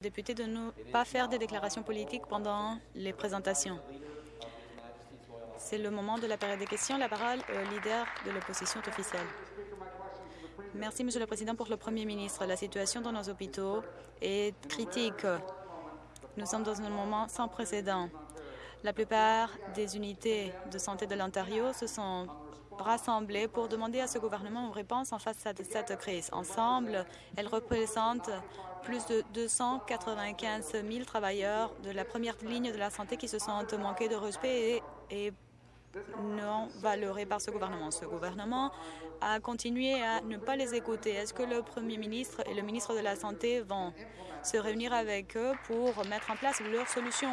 de ne pas faire des déclarations politiques pendant les présentations. C'est le moment de la période des questions. La parole au leader de l'opposition officielle. Merci, Monsieur le Président, pour le Premier ministre. La situation dans nos hôpitaux est critique. Nous sommes dans un moment sans précédent. La plupart des unités de santé de l'Ontario se sont rassemblées pour demander à ce gouvernement une réponse en face à cette crise. Ensemble, elles représentent plus de 295 000 travailleurs de la première ligne de la santé qui se sont manqués de respect et, et non valorés par ce gouvernement. Ce gouvernement a continué à ne pas les écouter. Est-ce que le Premier ministre et le ministre de la Santé vont se réunir avec eux pour mettre en place leurs solutions?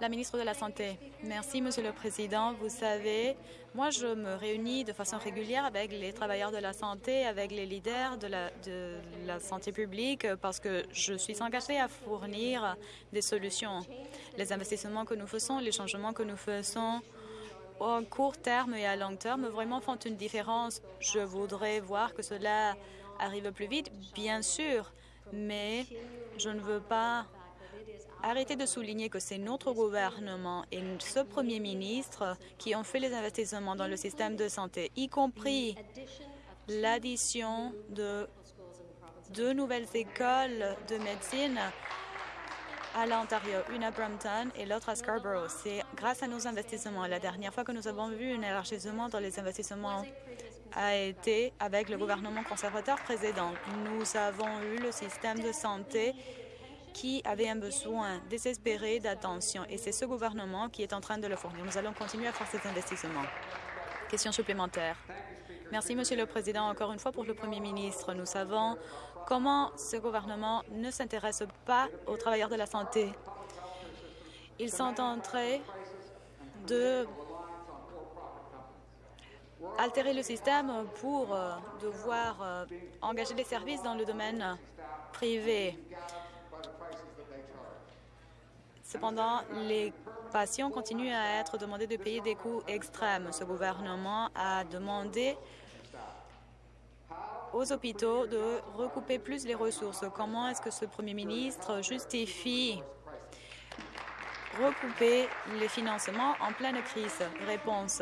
La ministre de la Santé. Merci, Monsieur le Président. Vous savez, moi, je me réunis de façon régulière avec les travailleurs de la santé, avec les leaders de la, santé publique, parce que je suis engagée à fournir des solutions. Les investissements que nous faisons, les changements que nous faisons au court terme et à long terme vraiment font une différence. Je voudrais voir que cela arrive plus vite, bien sûr, mais je ne veux pas arrêter de souligner que c'est notre gouvernement et ce premier ministre qui ont fait les investissements dans le système de santé, y compris l'addition de deux nouvelles écoles de médecine à l'Ontario, une à Brampton et l'autre à Scarborough. C'est grâce à nos investissements. La dernière fois que nous avons vu un élargissement dans les investissements a été avec le gouvernement conservateur précédent. Nous avons eu le système de santé qui avait un besoin désespéré d'attention et c'est ce gouvernement qui est en train de le fournir. Nous allons continuer à faire cet investissement. Question supplémentaire. Merci, Monsieur le Président. Encore une fois, pour le Premier ministre, nous savons comment ce gouvernement ne s'intéresse pas aux travailleurs de la santé. Ils sont en train de altérer le système pour euh, devoir euh, engager des services dans le domaine privé. Cependant, les patients continuent à être demandés de payer des coûts extrêmes. Ce gouvernement a demandé aux hôpitaux de recouper plus les ressources. Comment est-ce que ce premier ministre justifie recouper les financements en pleine crise? Réponse.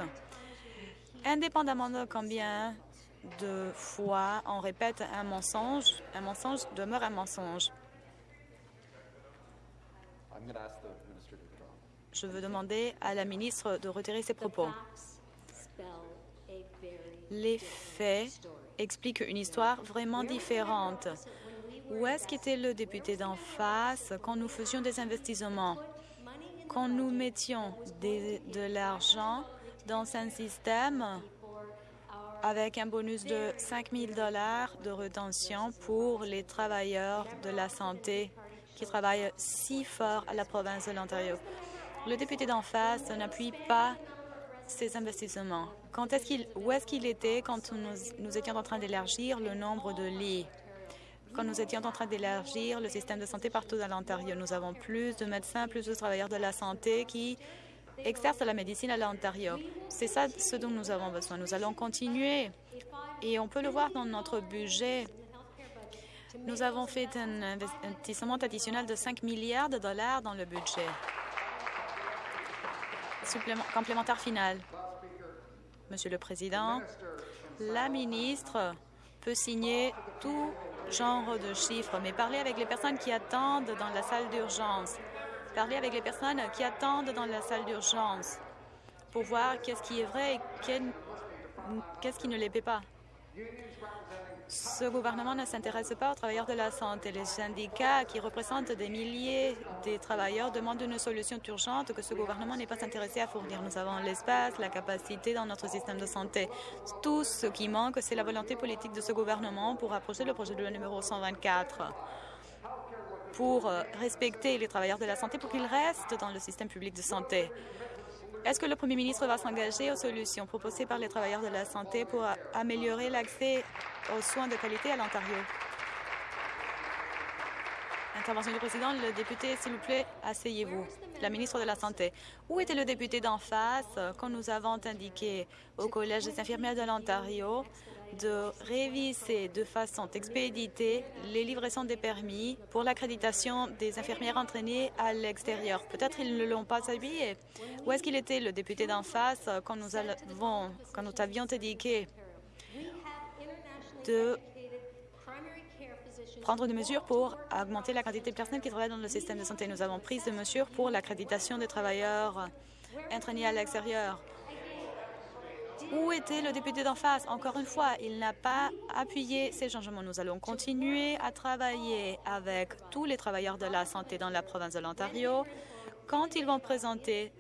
Indépendamment de combien de fois on répète un mensonge, un mensonge demeure un mensonge. Je veux demander à la ministre de retirer ses propos. Les faits expliquent une histoire vraiment différente. Où est-ce qu'était le député d'en face quand nous faisions des investissements, quand nous mettions de l'argent dans un système avec un bonus de 5 000 de rétention pour les travailleurs de la santé qui travaillent si fort à la province de l'Ontario. Le député d'en face n'appuie pas ces investissements. Quand est qu'il, où est-ce qu'il était quand nous, nous étions en train d'élargir le nombre de lits? Quand nous étions en train d'élargir le système de santé partout dans l'Ontario, nous avons plus de médecins, plus de travailleurs de la santé qui exercent la médecine à l'Ontario. C'est ça ce dont nous avons besoin. Nous allons continuer et on peut le voir dans notre budget nous avons fait un investissement additionnel de 5 milliards de dollars dans le budget. Complémentaire final. Monsieur le Président, la ministre peut signer tout genre de chiffres, mais parler avec les personnes qui attendent dans la salle d'urgence, parler avec les personnes qui attendent dans la salle d'urgence pour voir qu'est-ce qui est vrai et qu'est-ce qui ne l'est pas. Ce gouvernement ne s'intéresse pas aux travailleurs de la santé. Les syndicats qui représentent des milliers de travailleurs demandent une solution urgente que ce gouvernement n'est pas intéressé à fournir. Nous avons l'espace, la capacité dans notre système de santé. Tout ce qui manque, c'est la volonté politique de ce gouvernement pour approcher le projet de loi numéro 124 pour respecter les travailleurs de la santé pour qu'ils restent dans le système public de santé. Est-ce que le Premier ministre va s'engager aux solutions proposées par les travailleurs de la santé pour améliorer l'accès aux soins de qualité à l'Ontario? Intervention du président. Le député, s'il vous plaît, asseyez-vous. La ministre de la Santé. Où était le député d'en face quand nous avons indiqué au Collège des infirmières de l'Ontario? De réviser de façon expéditée les livraisons des permis pour l'accréditation des infirmières entraînées à l'extérieur. Peut-être ils ne l'ont pas habillé. Où est-ce qu'il était, le député d'en face, quand nous, avons, quand avions de prendre des mesures pour augmenter la quantité de personnes qui travaillent dans le système de santé? Nous avons pris des mesures pour l'accréditation des travailleurs entraînés à l'extérieur. Où était le député d'en face? Encore une fois, il n'a pas appuyé ces changements. Nous allons continuer à travailler avec tous les travailleurs de la santé dans la province de l'Ontario quand ils vont présenter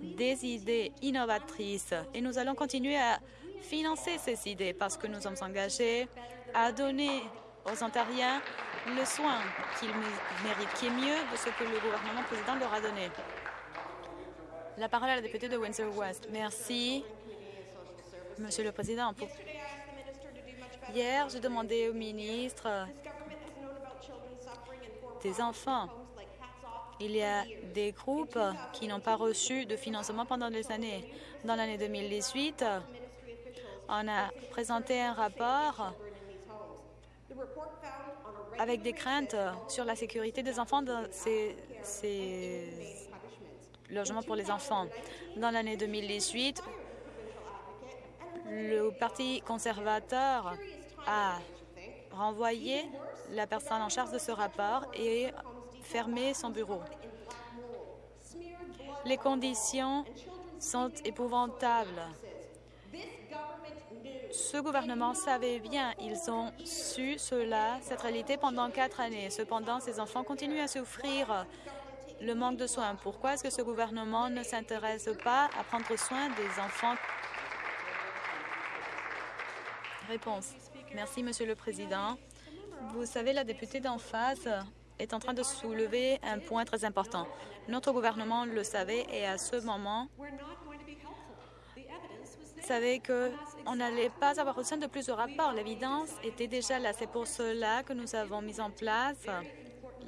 des idées innovatrices. Et nous allons continuer à financer ces idées parce que nous sommes engagés à donner aux Ontariens le soin qu'ils méritent, qui est mieux de ce que le gouvernement président leur a donné. La parole à la députée de Windsor-West. Merci. Monsieur le Président, hier, j'ai demandé au ministre des enfants. Il y a des groupes qui n'ont pas reçu de financement pendant des années. Dans l'année 2018, on a présenté un rapport avec des craintes sur la sécurité des enfants dans ces, logements pour les enfants. Dans l'année 2018, le Parti conservateur a renvoyé la personne en charge de ce rapport et fermé son bureau. Les conditions sont épouvantables. Ce gouvernement savait bien, ils ont su cela, cette réalité pendant quatre années. Cependant, ces enfants continuent à souffrir le manque de soins. Pourquoi est-ce que ce gouvernement ne s'intéresse pas à prendre soin des enfants Merci, Monsieur le Président. Vous savez, la députée d'en face est en train de soulever un point très important. Notre gouvernement le savait et à ce moment, savait qu'on n'allait pas avoir besoin de plus de rapports. L'évidence était déjà là. C'est pour cela que nous avons mis en place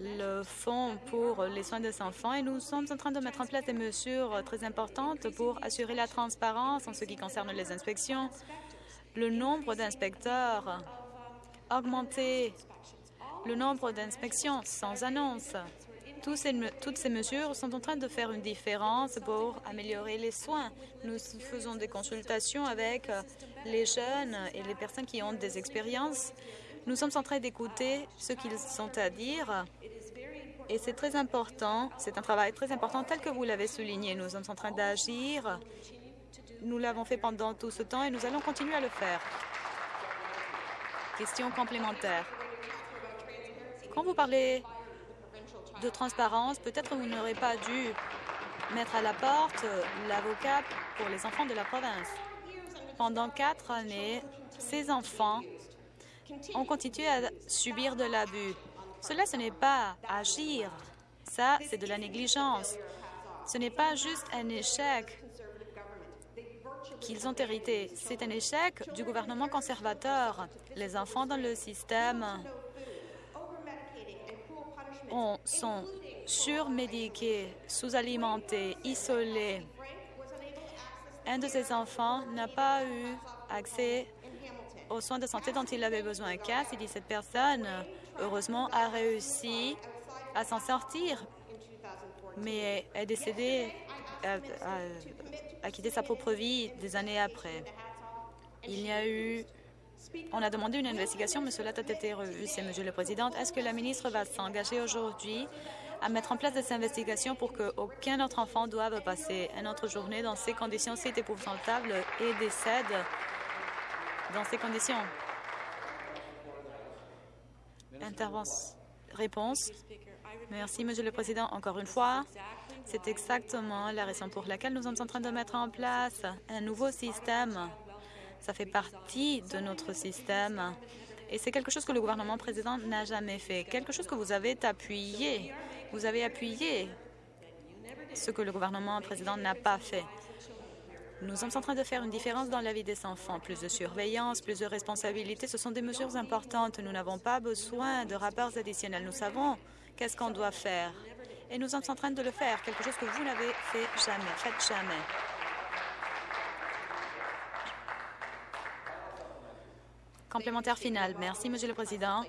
le Fonds pour les soins des enfants et nous sommes en train de mettre en place des mesures très importantes pour assurer la transparence en ce qui concerne les inspections, le nombre d'inspecteurs, augmenter le nombre d'inspections sans annonce. toutes ces mesures sont en train de faire une différence pour améliorer les soins. Nous faisons des consultations avec les jeunes et les personnes qui ont des expériences. Nous sommes en train d'écouter ce qu'ils ont à dire et c'est très important, c'est un travail très important tel que vous l'avez souligné. Nous sommes en train d'agir nous l'avons fait pendant tout ce temps et nous allons continuer à le faire. Question complémentaire. Quand vous parlez de transparence, peut-être vous n'aurez pas dû mettre à la porte l'avocat pour les enfants de la province. Pendant quatre années, ces enfants ont continué à subir de l'abus. Cela, ce n'est pas agir. Ça, c'est de la négligence. Ce n'est pas juste un échec qu'ils ont hérité. C'est un échec du gouvernement conservateur. Les enfants dans le système sont surmédiqués, sous-alimentés, isolés. Un de ces enfants n'a pas eu accès aux soins de santé dont il avait besoin. 15 et 17 personnes, heureusement, a réussi à s'en sortir, mais est décédée a quitté sa propre vie des années après. Il y a eu... On a demandé une investigation, mais cela a été revu. C'est Monsieur le Président. Est-ce que la ministre va s'engager aujourd'hui à mettre en place des investigations pour qu'aucun autre enfant doive passer une autre journée dans ces conditions si épouvantables et décède dans ces conditions? Intervention. Réponse. Merci, Monsieur le Président. Encore une fois, c'est exactement la raison pour laquelle nous sommes en train de mettre en place un nouveau système. Ça fait partie de notre système et c'est quelque chose que le gouvernement président n'a jamais fait, quelque chose que vous avez appuyé. Vous avez appuyé ce que le gouvernement président n'a pas fait. Nous sommes en train de faire une différence dans la vie des enfants. Plus de surveillance, plus de responsabilité, ce sont des mesures importantes. Nous n'avons pas besoin de rapports additionnels. Nous savons qu'est-ce qu'on doit faire et nous sommes en train de le faire, quelque chose que vous n'avez fait jamais, faites jamais. Complémentaire final. Merci, Monsieur le Président.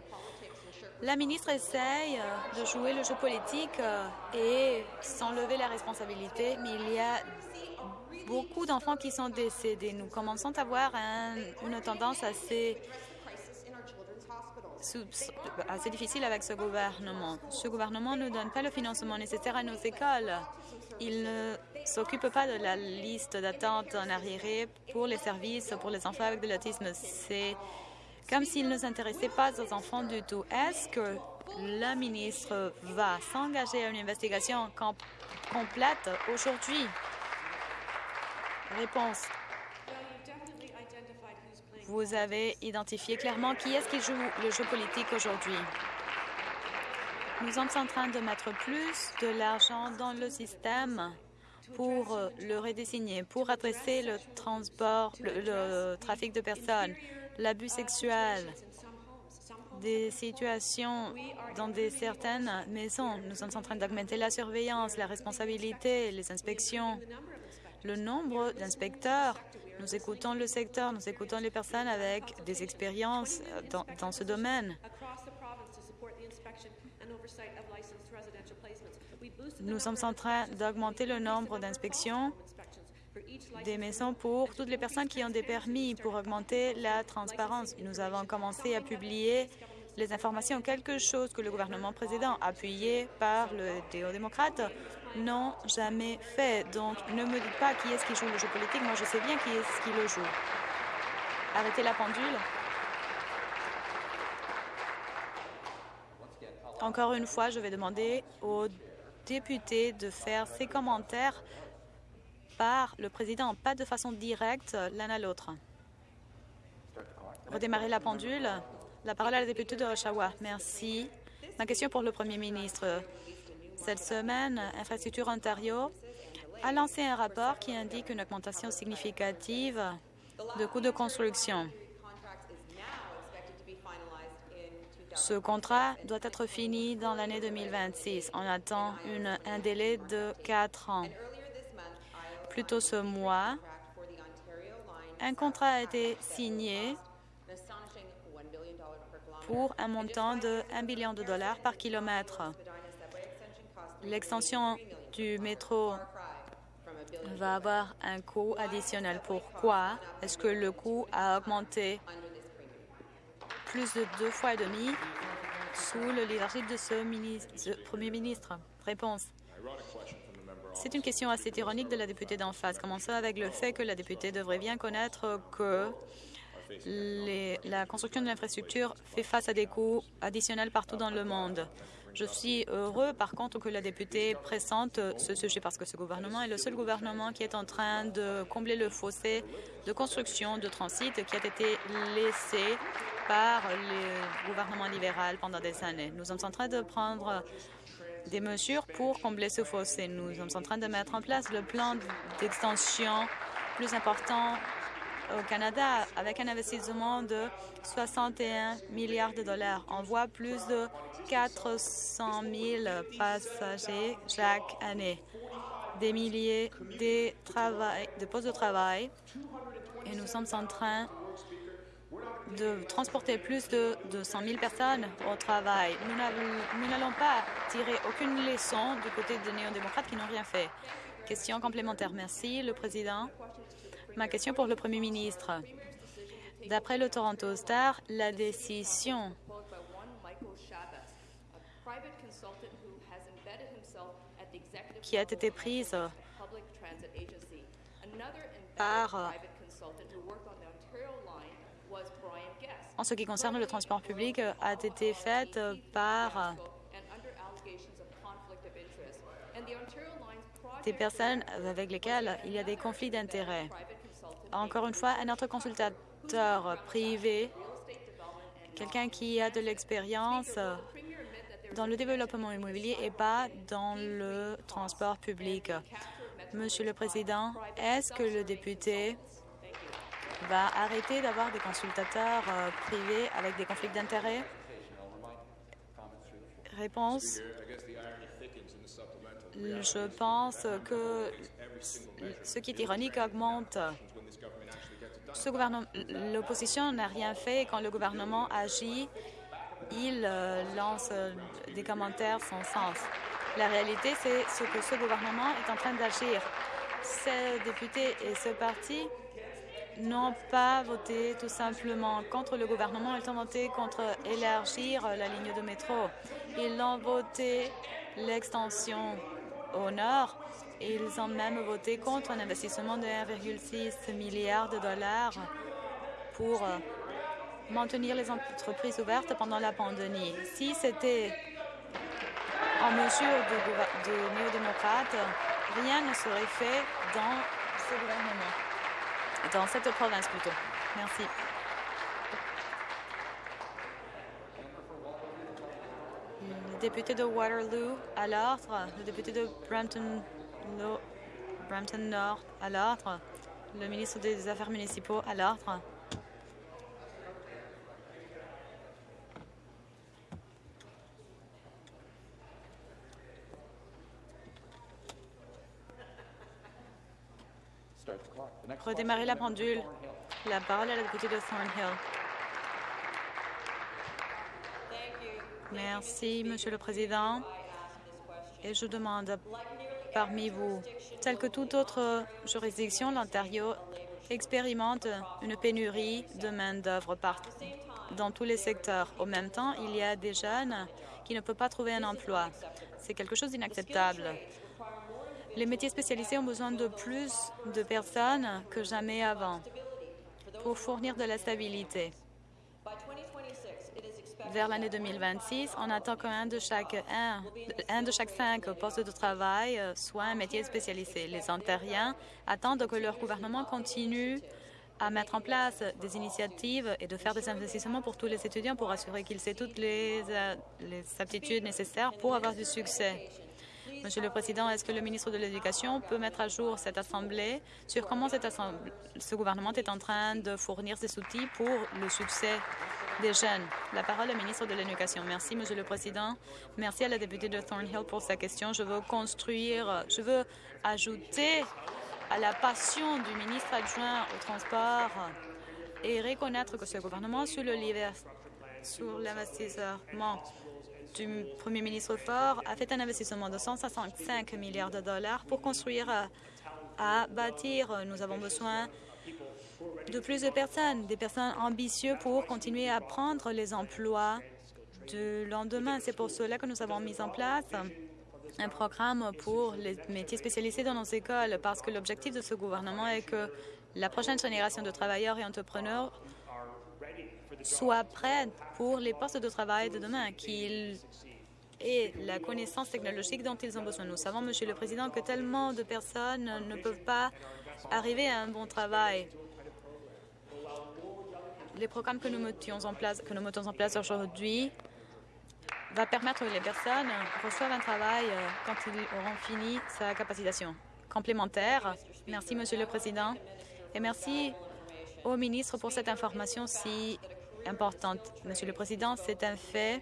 La ministre essaye euh, de jouer le jeu politique euh, et s'enlever la responsabilité, mais il y a beaucoup d'enfants qui sont décédés. Nous commençons à avoir une tendance assez, assez difficile avec ce gouvernement. Ce gouvernement ne donne pas le financement nécessaire à nos écoles. Il ne s'occupe pas de la liste d'attente en arriéré pour les services pour les enfants avec de l'autisme. C'est comme s'il ne s'intéressait pas aux enfants du tout. Est-ce que la ministre va s'engager à une investigation complète aujourd'hui? Réponse. Vous avez identifié clairement qui est-ce qui joue le jeu politique aujourd'hui. Nous sommes en train de mettre plus de l'argent dans le système pour le redésigner, pour adresser le transport, le trafic de personnes, l'abus sexuel, des situations dans des certaines maisons. Nous sommes en train d'augmenter la surveillance, la responsabilité, les inspections, le nombre d'inspecteurs. Nous écoutons le secteur, nous écoutons les personnes avec des expériences dans, dans ce domaine. Nous sommes en train d'augmenter le nombre d'inspections des maisons pour toutes les personnes qui ont des permis pour augmenter la transparence. Nous avons commencé à publier les informations, quelque chose que le gouvernement précédent, appuyé par le déo-démocrate, n'ont jamais fait. Donc, ne me dites pas qui est-ce qui joue le jeu politique. Moi, je sais bien qui est-ce qui le joue. Arrêtez la pendule. Encore une fois, je vais demander aux députés de faire ces commentaires par le président, pas de façon directe l'un à l'autre. Redémarrer la pendule. La parole à la députée de Oshawa. Merci. Ma question pour le premier ministre. Cette semaine, Infrastructure Ontario a lancé un rapport qui indique une augmentation significative de coûts de construction. Ce contrat doit être fini dans l'année 2026. On attend une, un délai de quatre ans. Plus tôt ce mois, un contrat a été signé pour un montant de 1 billion de dollars par kilomètre. L'extension du métro va avoir un coût additionnel. Pourquoi est-ce que le coût a augmenté plus de deux fois et demi sous le leadership de ce, Premier ministre? Réponse. C'est une question assez ironique de la députée d'en face. Commençons avec le fait que la députée devrait bien connaître que la construction de l'infrastructure fait face à des coûts additionnels partout dans le monde. Je suis heureux, par contre, que la députée présente ce sujet parce que ce gouvernement est le seul gouvernement qui est en train de combler le fossé de construction de transit qui a été laissé par le gouvernement libéral pendant des années. Nous sommes en train de prendre des mesures pour combler ce fossé. Nous sommes en train de mettre en place le plan d'extension plus important au Canada avec un investissement de 61 milliards de dollars. On voit plus de 400 000 passagers chaque année, des milliers de, postes de travail et nous sommes en train de transporter plus de, 100 000 personnes au travail. Nous n'allons pas tirer aucune leçon du côté des néo-démocrates qui n'ont rien fait. Question complémentaire. Merci, le Président. Ma question pour le Premier ministre. D'après le Toronto Star, la décision qui a été prise par en ce qui concerne le transport public a été faite par des personnes avec lesquelles il y a des conflits d'intérêts. Encore une fois, un autre consultateur privé, quelqu'un qui a de l'expérience dans le développement immobilier et pas dans le transport public. Monsieur le Président, est-ce que le député va arrêter d'avoir des consultateurs euh, privés avec des conflits d'intérêts? Réponse. Je pense que ce qui est ironique augmente l'opposition n'a rien fait et quand le gouvernement agit, il euh, lance euh, des commentaires sans sens. La réalité, c'est ce que ce gouvernement est en train d'agir. Ces députés et ce parti n'ont pas voté tout simplement contre le gouvernement, ils ont voté contre élargir la ligne de métro. Ils ont voté l'extension au nord ils ont même voté contre un investissement de 1,6 milliard de dollars pour euh, maintenir les entreprises ouvertes pendant la pandémie. Si c'était en mesure de néo-démocrates, rien ne serait fait dans ce gouvernement, dans cette province plutôt. Merci. Le député de Waterloo à l'ordre, le député de Brampton, Brampton Nord à l'ordre, le ministre des Affaires municipaux à l'ordre. Redémarrer la pendule. La parole est à la députée de Thornhill. Merci, Monsieur le Président. Et je demande parmi vous, tel que toute autre juridiction, l'Ontario expérimente une pénurie de main-d'œuvre dans tous les secteurs. Au même temps, il y a des jeunes qui ne peuvent pas trouver un emploi. C'est quelque chose d'inacceptable. Les métiers spécialisés ont besoin de plus de personnes que jamais avant pour fournir de la stabilité. Vers l'année 2026, on attend qu'un de chaque cinq postes de travail soit un métier spécialisé. Les Ontariens attendent que leur gouvernement continue à mettre en place des initiatives et de faire des investissements pour tous les étudiants pour assurer qu'ils aient toutes les, les aptitudes nécessaires pour avoir du succès. Monsieur le Président, est-ce que le ministre de l'Éducation peut mettre à jour cette Assemblée sur comment ce gouvernement est en train de fournir des outils pour le succès des jeunes? La parole au ministre de l'Éducation. Merci, Monsieur le Président. Merci à la députée de Thornhill pour sa question. Je veux construire, je veux ajouter à la passion du ministre adjoint au transport et reconnaître que ce gouvernement, sur l'investissement du Premier ministre Ford a fait un investissement de 165 milliards de dollars pour construire euh, à bâtir. Nous avons besoin de plus de personnes, des personnes ambitieuses pour continuer à prendre les emplois du lendemain. C'est pour cela que nous avons mis en place un programme pour les métiers spécialisés dans nos écoles, parce que l'objectif de ce gouvernement est que la prochaine génération de travailleurs et entrepreneurs soit prête pour les postes de travail de demain, qu'ils aient la connaissance technologique dont ils ont besoin. Nous savons, Monsieur le Président, que tellement de personnes ne peuvent pas arriver à un bon travail. Les programmes que nous mettons en place, que nous mettons en place aujourd'hui va permettre que les personnes reçoivent un travail euh, quand ils auront fini sa capacitation complémentaire. Merci, Monsieur le Président, et merci au ministre pour cette information si importante. Monsieur le Président, c'est un fait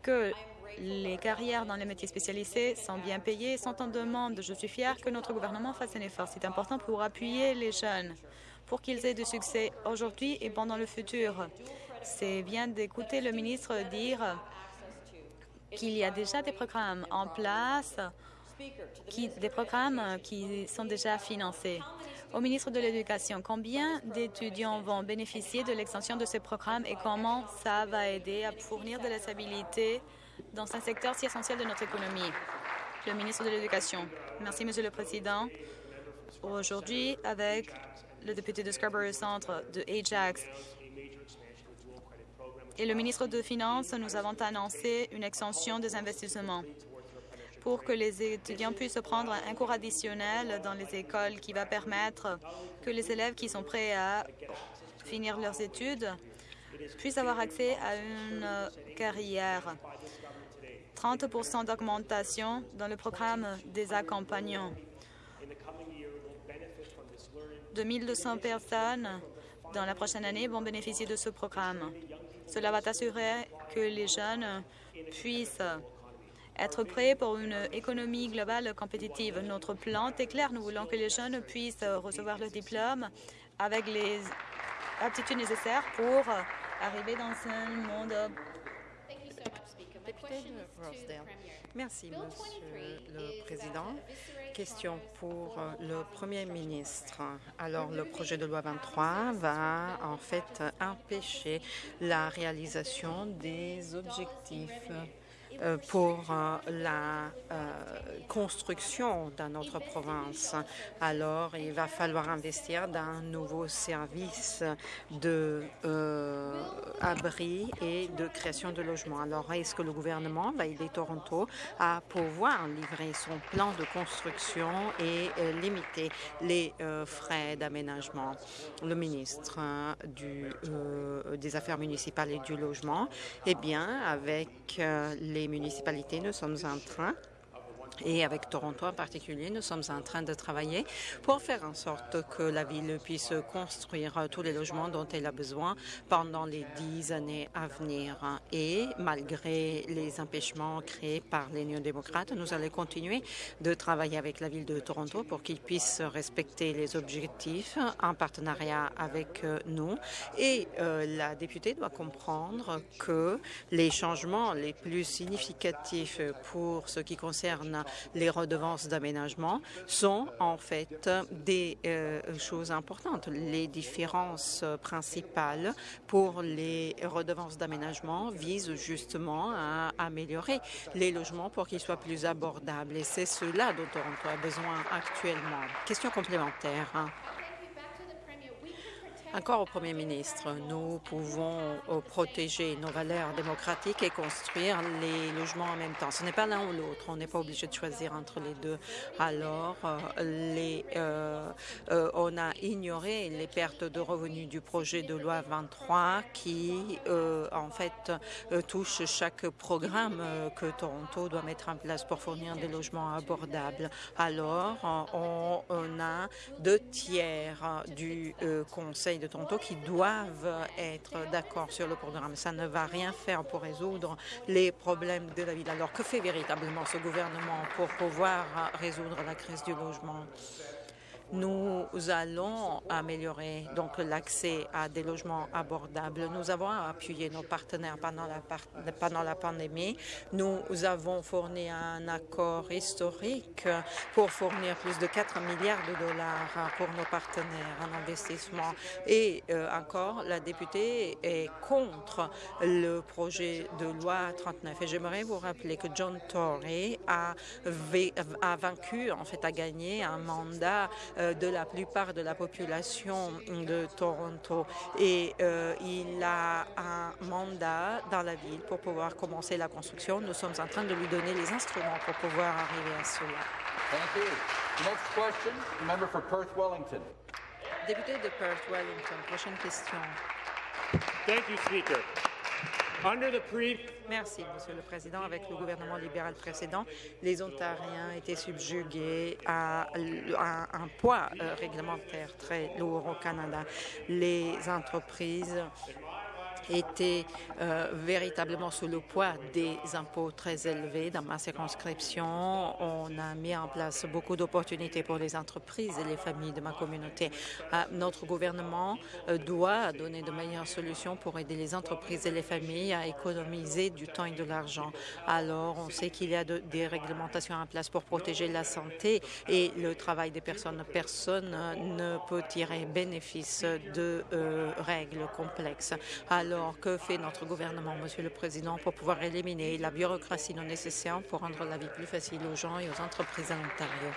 que les carrières dans les métiers spécialisés sont bien payées, sont en demande. Je suis fière que notre gouvernement fasse un effort. C'est important pour appuyer les jeunes, pour qu'ils aient du succès aujourd'hui et pendant le futur. C'est bien d'écouter le ministre dire qu'il y a déjà des programmes en place, des programmes qui sont déjà financés. Au ministre de l'Éducation, combien d'étudiants vont bénéficier de l'extension de ce programme et comment ça va aider à fournir de la stabilité dans un secteur si essentiel de notre économie? Le ministre de l'Éducation. Merci, Monsieur le Président. Aujourd'hui, avec le député de Scarborough Centre de Ajax et le ministre des Finances, nous avons annoncé une extension des investissements pour que les étudiants puissent prendre un cours additionnel dans les écoles qui va permettre que les élèves qui sont prêts à finir leurs études puissent avoir accès à une carrière. 30 d'augmentation dans le programme des accompagnants. 2200 personnes dans la prochaine année vont bénéficier de ce programme. Cela va assurer que les jeunes puissent être prêts pour une économie globale compétitive. Notre plan est clair. Nous voulons que les jeunes puissent recevoir le diplôme avec les aptitudes nécessaires pour arriver dans un monde Merci, Monsieur le Président. Question pour euh, le Premier ministre. Alors, le projet de loi 23 va en fait empêcher la réalisation des objectifs pour euh, la euh, construction dans notre province. Alors, il va falloir investir dans un nouveau service de abri et de création de logements. Alors, est-ce que le gouvernement va aider Toronto à pouvoir livrer son plan de construction et limiter les frais d'aménagement? Le ministre des Affaires municipales et du logement, eh bien, avec les municipalités, nous sommes en train et avec Toronto en particulier, nous sommes en train de travailler pour faire en sorte que la ville puisse construire tous les logements dont elle a besoin pendant les dix années à venir. Et malgré les empêchements créés par les néo-démocrates, nous allons continuer de travailler avec la ville de Toronto pour qu'ils puissent respecter les objectifs en partenariat avec euh, nous. Et euh, la députée doit comprendre que les changements les plus significatifs pour ce qui concerne les redevances d'aménagement sont en fait des euh, choses importantes. Les différences principales pour les redevances d'aménagement visent justement à améliorer les logements pour qu'ils soient plus abordables et c'est cela dont on a besoin actuellement. Question complémentaire. Encore au Premier ministre, nous pouvons euh, protéger nos valeurs démocratiques et construire les logements en même temps. Ce n'est pas l'un ou l'autre. On n'est pas obligé de choisir entre les deux. Alors, euh, les, euh, on a ignoré les pertes de revenus du projet de loi 23 qui, en fait, touche chaque programme que Toronto doit mettre en place pour fournir des logements abordables. Alors, on, on a deux tiers du Conseil de Toronto qui doivent être d'accord sur le programme. Ça ne va rien faire pour résoudre les problèmes de la ville. Alors, que fait véritablement ce gouvernement pour pouvoir résoudre la crise du logement? Nous allons améliorer donc l'accès à des logements abordables. Nous avons appuyé nos partenaires pendant la, pandémie. Nous avons fourni un accord historique pour fournir plus de 4 milliards de dollars pour nos partenaires en investissement. Et euh, encore, la députée est contre le projet de loi 39. Et j'aimerais vous rappeler que John Tory a, vaincu, en fait, a gagné un mandat de la plupart de la population de Toronto et euh, il a un mandat dans la ville pour pouvoir commencer la construction. Nous sommes en train de lui donner les instruments pour pouvoir arriver à cela. Next question, member for Perth Wellington. Député de Perth Wellington, prochaine question. Thank you, Speaker. Merci, Monsieur le Président. Avec le gouvernement libéral précédent, les Ontariens étaient subjugués à, un poids euh, réglementaire très lourd au Canada. Les entreprises était euh, véritablement sous le poids des impôts très élevés. Dans ma circonscription, on a mis en place beaucoup d'opportunités pour les entreprises et les familles de ma communauté. Euh, notre gouvernement euh, doit donner de meilleures solutions pour aider les entreprises et les familles à économiser du temps et de l'argent. Alors, on sait qu'il y a des réglementations en place pour protéger la santé et le travail des personnes. Personne ne peut tirer bénéfice de règles complexes. Alors, que fait notre gouvernement, Monsieur le Président, pour pouvoir éliminer la bureaucratie non nécessaire pour rendre la vie plus facile aux gens et aux entreprises à l'Ontario?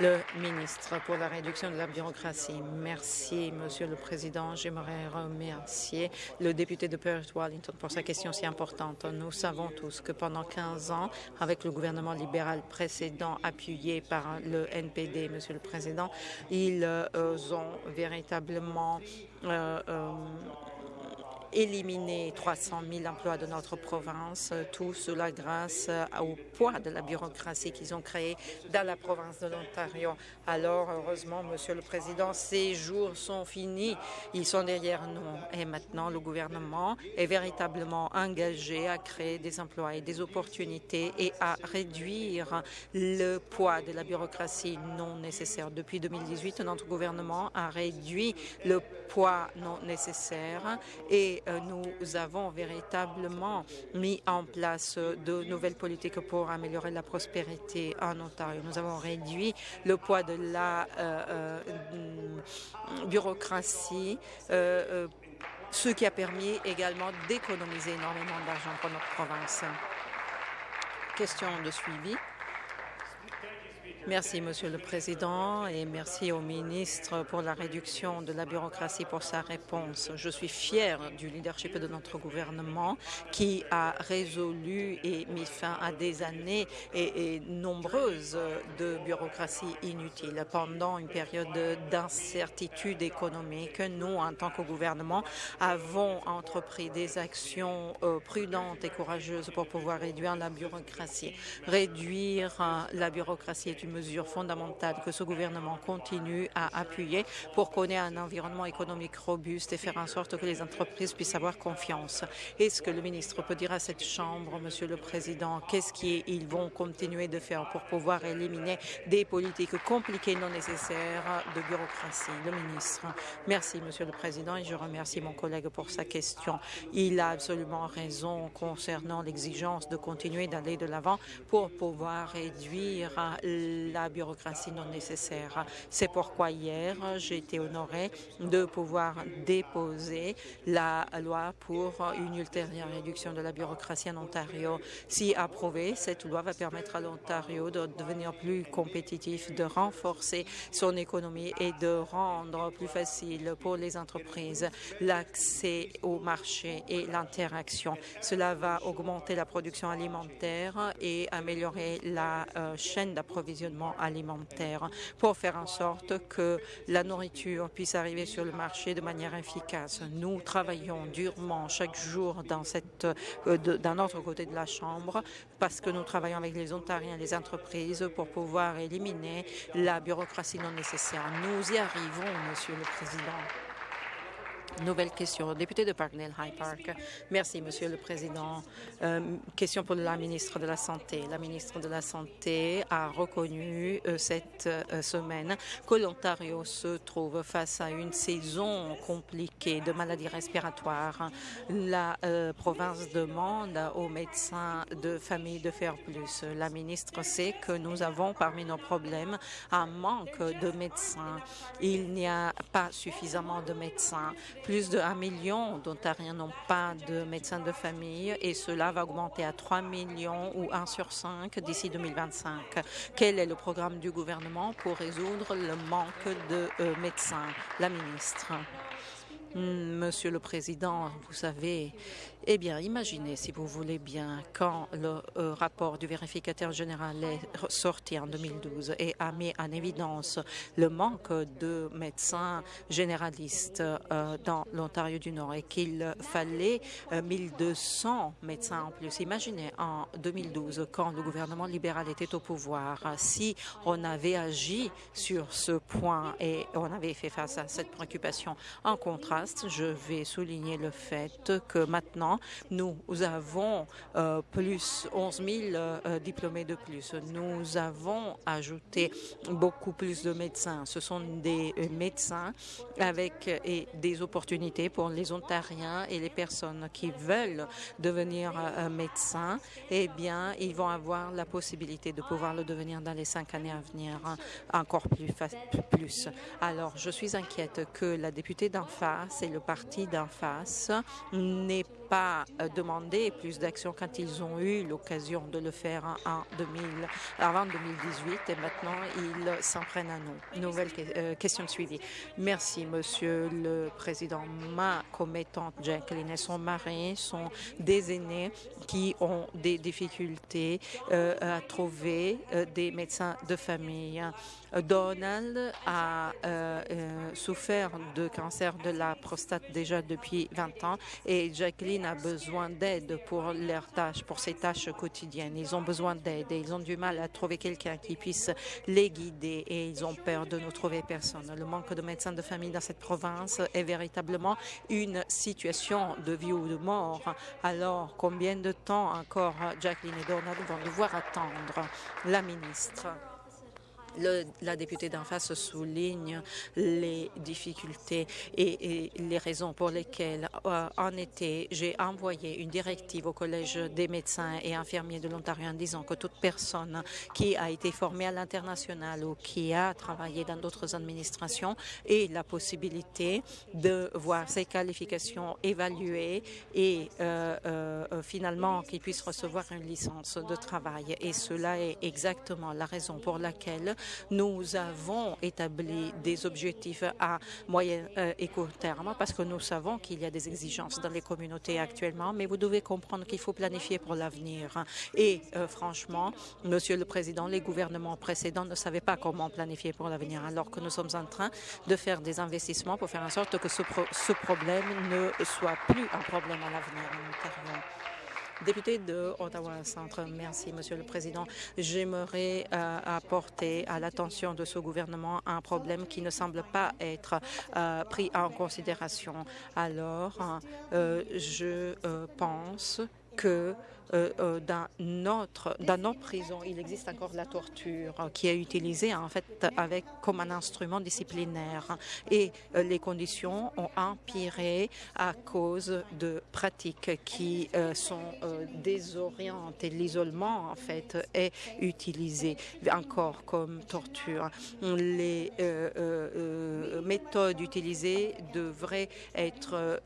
Le ministre pour la réduction de la bureaucratie. Merci, Monsieur le Président. J'aimerais remercier le député de Perth-Wellington pour sa question si importante. Nous savons tous que pendant 15 ans, avec le gouvernement libéral précédent appuyé par le NPD, Monsieur le Président, ils euh, ont véritablement euh, euh, éliminer 300 000 emplois de notre province, tout cela grâce au poids de la bureaucratie qu'ils ont créé dans la province de l'Ontario. Alors, heureusement, Monsieur le Président, ces jours sont finis. Ils sont derrière nous. Et maintenant, le gouvernement est véritablement engagé à créer des emplois et des opportunités et à réduire le poids de la bureaucratie non nécessaire. Depuis 2018, notre gouvernement a réduit le poids non nécessaire et euh, nous avons véritablement mis en place de nouvelles politiques pour améliorer la prospérité en Ontario. Nous avons réduit le poids de la euh, euh, bureaucratie ce qui a permis également d'économiser énormément d'argent pour notre province. Question de suivi. Merci, Monsieur le Président, et merci au ministre pour la réduction de la bureaucratie pour sa réponse. Je suis fière du leadership de notre gouvernement qui a résolu et mis fin à des années et, nombreuses de bureaucratie inutile. Pendant une période d'incertitude économique, nous, en tant que gouvernement, avons entrepris des actions euh, prudentes et courageuses pour pouvoir réduire la bureaucratie. Réduire euh, la bureaucratie est une mesures fondamentales que ce gouvernement continue à appuyer pour qu'on ait un environnement économique robuste et faire en sorte que les entreprises puissent avoir confiance. Est-ce que le ministre peut dire à cette Chambre, Monsieur le Président, qu'est-ce qu'ils vont continuer de faire pour pouvoir éliminer des politiques compliquées non nécessaires de bureaucratie? Le ministre. Merci, Monsieur le Président, et je remercie mon collègue pour sa question. Il a absolument raison concernant l'exigence de continuer d'aller de l'avant pour pouvoir réduire la bureaucratie non nécessaire. C'est pourquoi hier, j'ai été honorée de pouvoir déposer la loi pour une ultérieure réduction de la bureaucratie en Ontario. Si approuvée, cette loi va permettre à l'Ontario de devenir plus compétitif, de renforcer son économie et de rendre plus facile pour les entreprises l'accès au marché et l'interaction. Cela va augmenter la production alimentaire et améliorer la euh, chaîne d'approvisionnement alimentaire pour faire en sorte que la nourriture puisse arriver sur le marché de manière efficace. Nous travaillons durement chaque jour dans, cette, euh, dans notre côté de la Chambre parce que nous travaillons avec les Ontariens les entreprises pour pouvoir éliminer la bureaucratie non nécessaire. Nous y arrivons, Monsieur le Président. Nouvelle question. Député de Parkdale High Park. Merci, Monsieur le Président. Euh, question pour la ministre de la Santé. La ministre de la Santé a reconnu euh, cette euh, semaine que l'Ontario se trouve face à une saison compliquée de maladies respiratoires. La province demande aux médecins de famille de faire plus. La ministre sait que nous avons parmi nos problèmes un manque de médecins. Il n'y a pas suffisamment de médecins plus de 1 million d'Ontariens n'ont pas de médecin de famille et cela va augmenter à 3 millions ou 1 sur 5 d'ici 2025. Quel est le programme du gouvernement pour résoudre le manque de euh, médecins? La ministre. Monsieur le Président, vous savez, eh bien, imaginez, si vous voulez bien, quand le euh, rapport du vérificateur général est sorti en 2012 et a mis en évidence le manque de médecins généralistes euh, dans l'Ontario du Nord et qu'il fallait 1200 euh, médecins en plus. Imaginez en 2012, quand le gouvernement libéral était au pouvoir, si on avait agi sur ce point et on avait fait face à cette préoccupation. En contraste, je vais souligner le fait que maintenant, nous avons euh, plus 11 000 euh, diplômés de plus. Nous avons ajouté beaucoup plus de médecins. Ce sont des euh, médecins avec et des opportunités pour les Ontariens et les personnes qui veulent devenir médecins. Eh bien, ils vont avoir la possibilité de pouvoir le devenir dans les cinq années à venir hein, encore plus. plus. Alors, je suis inquiète que la députée d'en face et le parti d'en face n'aient pas euh, demandé plus d'action quand ils ont eu l'occasion de le faire en 2000, avant 2018 et maintenant ils s'en prennent à nous. Nouvelle euh, question de suivi. Merci, Monsieur le Président. Ma commettante Jacqueline et son mari sont des aînés qui ont des difficultés à trouver des médecins de famille. Donald a euh, euh, souffert de cancer de la prostate déjà depuis 20 ans et Jacqueline a besoin d'aide pour leurs tâches, pour ses tâches quotidiennes. Ils ont besoin d'aide et ils ont du mal à trouver quelqu'un qui puisse les guider et ils ont peur de ne trouver personne. Le manque de médecins de famille dans cette province est véritablement une situation de vie ou de mort. Alors, combien de temps encore Jacqueline et Donald vont devoir attendre la ministre? La députée d'en face souligne les difficultés et, les raisons pour lesquelles, euh, en été, j'ai envoyé une directive au Collège des médecins et infirmiers de l'Ontario en disant que toute personne qui a été formée à l'international ou qui a travaillé dans d'autres administrations ait la possibilité de voir ses qualifications évaluées et euh, euh, finalement qu'il puisse recevoir une licence de travail. Et cela est exactement la raison pour laquelle nous avons établi des objectifs à moyen euh, et court terme parce que nous savons qu'il y a des exigences dans les communautés actuellement, mais vous devez comprendre qu'il faut planifier pour l'avenir. Et euh, franchement, Monsieur le Président, les gouvernements précédents ne savaient pas comment planifier pour l'avenir, alors que nous sommes en train de faire des investissements pour faire en sorte que ce, problème ne soit plus un problème à l'avenir. Député de Ottawa-Centre, merci, Monsieur le Président. J'aimerais euh, apporter à l'attention de ce gouvernement un problème qui ne semble pas être euh, pris en considération. Alors, euh, je pense que euh, euh, nos prisons, il existe encore la torture qui est utilisée en fait avec, comme un instrument disciplinaire. Et euh, les conditions ont empiré à cause de pratiques qui sont désorientées. L'isolement, en fait, est utilisé encore comme torture. Les méthodes utilisées devraient être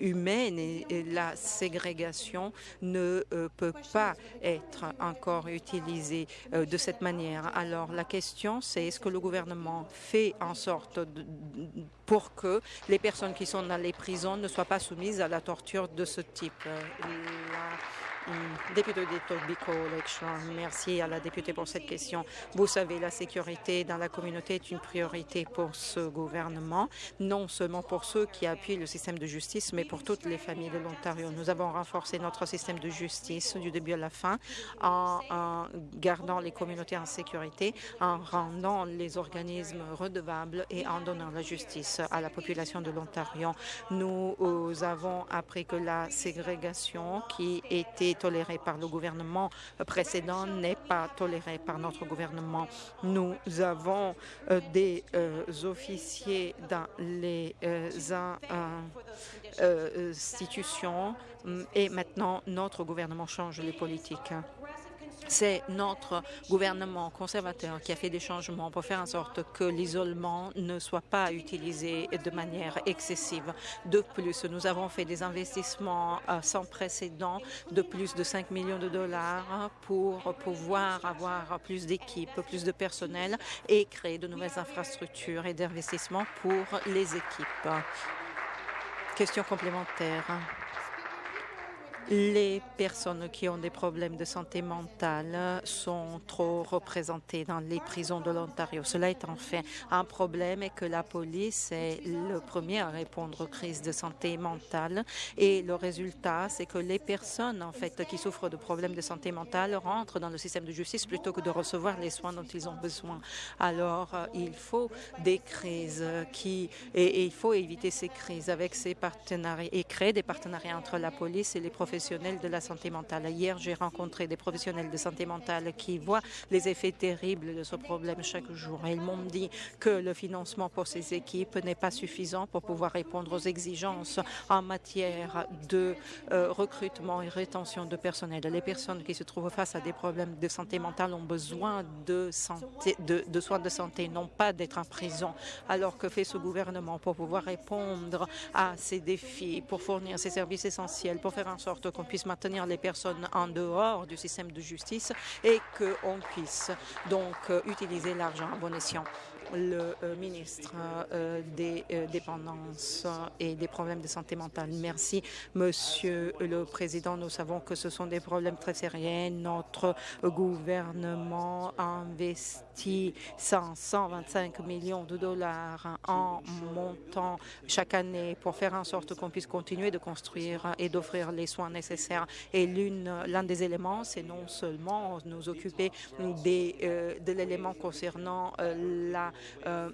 humaines et, ségrégation ne euh, peut pas être encore utilisée euh, de cette manière. Alors la question, c'est est-ce que le gouvernement fait en sorte pour que les personnes qui sont dans les prisons ne soient pas soumises à la torture de ce type? Euh, Député de Toby College, merci à la députée pour cette question. Vous savez, la sécurité dans la communauté est une priorité pour ce gouvernement, non seulement pour ceux qui appuient le système de justice, mais pour toutes les familles de l'Ontario. Nous avons renforcé notre système de justice du début à la fin en, gardant les communautés en sécurité, en rendant les organismes redevables et en donnant la justice à la population de l'Ontario. Nous avons appris que la ségrégation qui était tolérée par le gouvernement précédent n'est pas tolérée par notre gouvernement. Nous avons euh, des euh, officiers dans les euh, institutions et maintenant notre gouvernement change les politiques. C'est notre gouvernement conservateur qui a fait des changements pour faire en sorte que l'isolement ne soit pas utilisé de manière excessive. De plus, nous avons fait des investissements euh, sans précédent de plus de 5 millions de dollars pour pouvoir avoir plus d'équipes, plus de personnel et créer de nouvelles infrastructures et d'investissements pour les équipes. Question complémentaire les personnes qui ont des problèmes de santé mentale sont trop représentées dans les prisons de l'Ontario. Cela est en fait un problème et que la police est le premier à répondre aux crises de santé mentale. Et le résultat, c'est que les personnes en fait qui souffrent de problèmes de santé mentale rentrent dans le système de justice plutôt que de recevoir les soins dont ils ont besoin. Alors, euh, il faut des crises qui et il faut éviter ces crises avec ces partenariats et créer des partenariats entre la police et les professionnels professionnels de la santé mentale. Hier, j'ai rencontré des professionnels de santé mentale qui voient les effets terribles de ce problème chaque jour. Ils m'ont dit que le financement pour ces équipes n'est pas suffisant pour pouvoir répondre aux exigences en matière de euh, recrutement et rétention de personnel. Les personnes qui se trouvent face à des problèmes de santé mentale ont besoin de, de soins de santé, non pas d'être en prison. Alors que fait ce gouvernement pour pouvoir répondre à ces défis, pour fournir ces services essentiels, pour faire en sorte qu'on puisse maintenir les personnes en dehors du système de justice et qu'on puisse donc euh, utiliser l'argent à bon escient le euh, ministre euh, des euh, dépendances et des problèmes de santé mentale. Merci, Monsieur le Président. Nous savons que ce sont des problèmes très sérieux. Notre gouvernement investit 125 millions de dollars en montant chaque année pour faire en sorte qu'on puisse continuer de construire et d'offrir les soins nécessaires. Et l'un des éléments, c'est non seulement nous occuper des, de l'élément concernant la euh,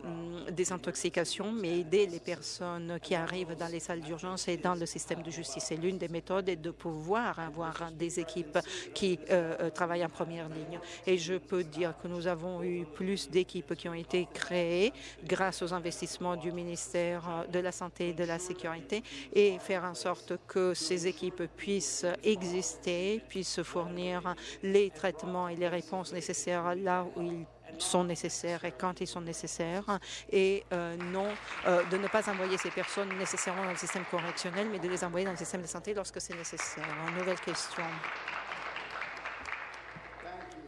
désintoxication, mais aider les personnes qui arrivent dans les salles d'urgence et dans le système de justice. Et l'une des méthodes est de pouvoir avoir des équipes qui euh, euh, travaillent en première ligne. Et je peux dire que nous avons eu plus d'équipes qui ont été créées grâce aux investissements du ministère de la Santé et de la Sécurité et faire en sorte que ces équipes puissent exister, puissent fournir les traitements et les réponses nécessaires là où ils sont nécessaires et quand ils sont nécessaires et euh, non euh, de ne pas envoyer ces personnes nécessairement dans le système correctionnel, mais de les envoyer dans le système de santé lorsque c'est nécessaire. Nouvelle question.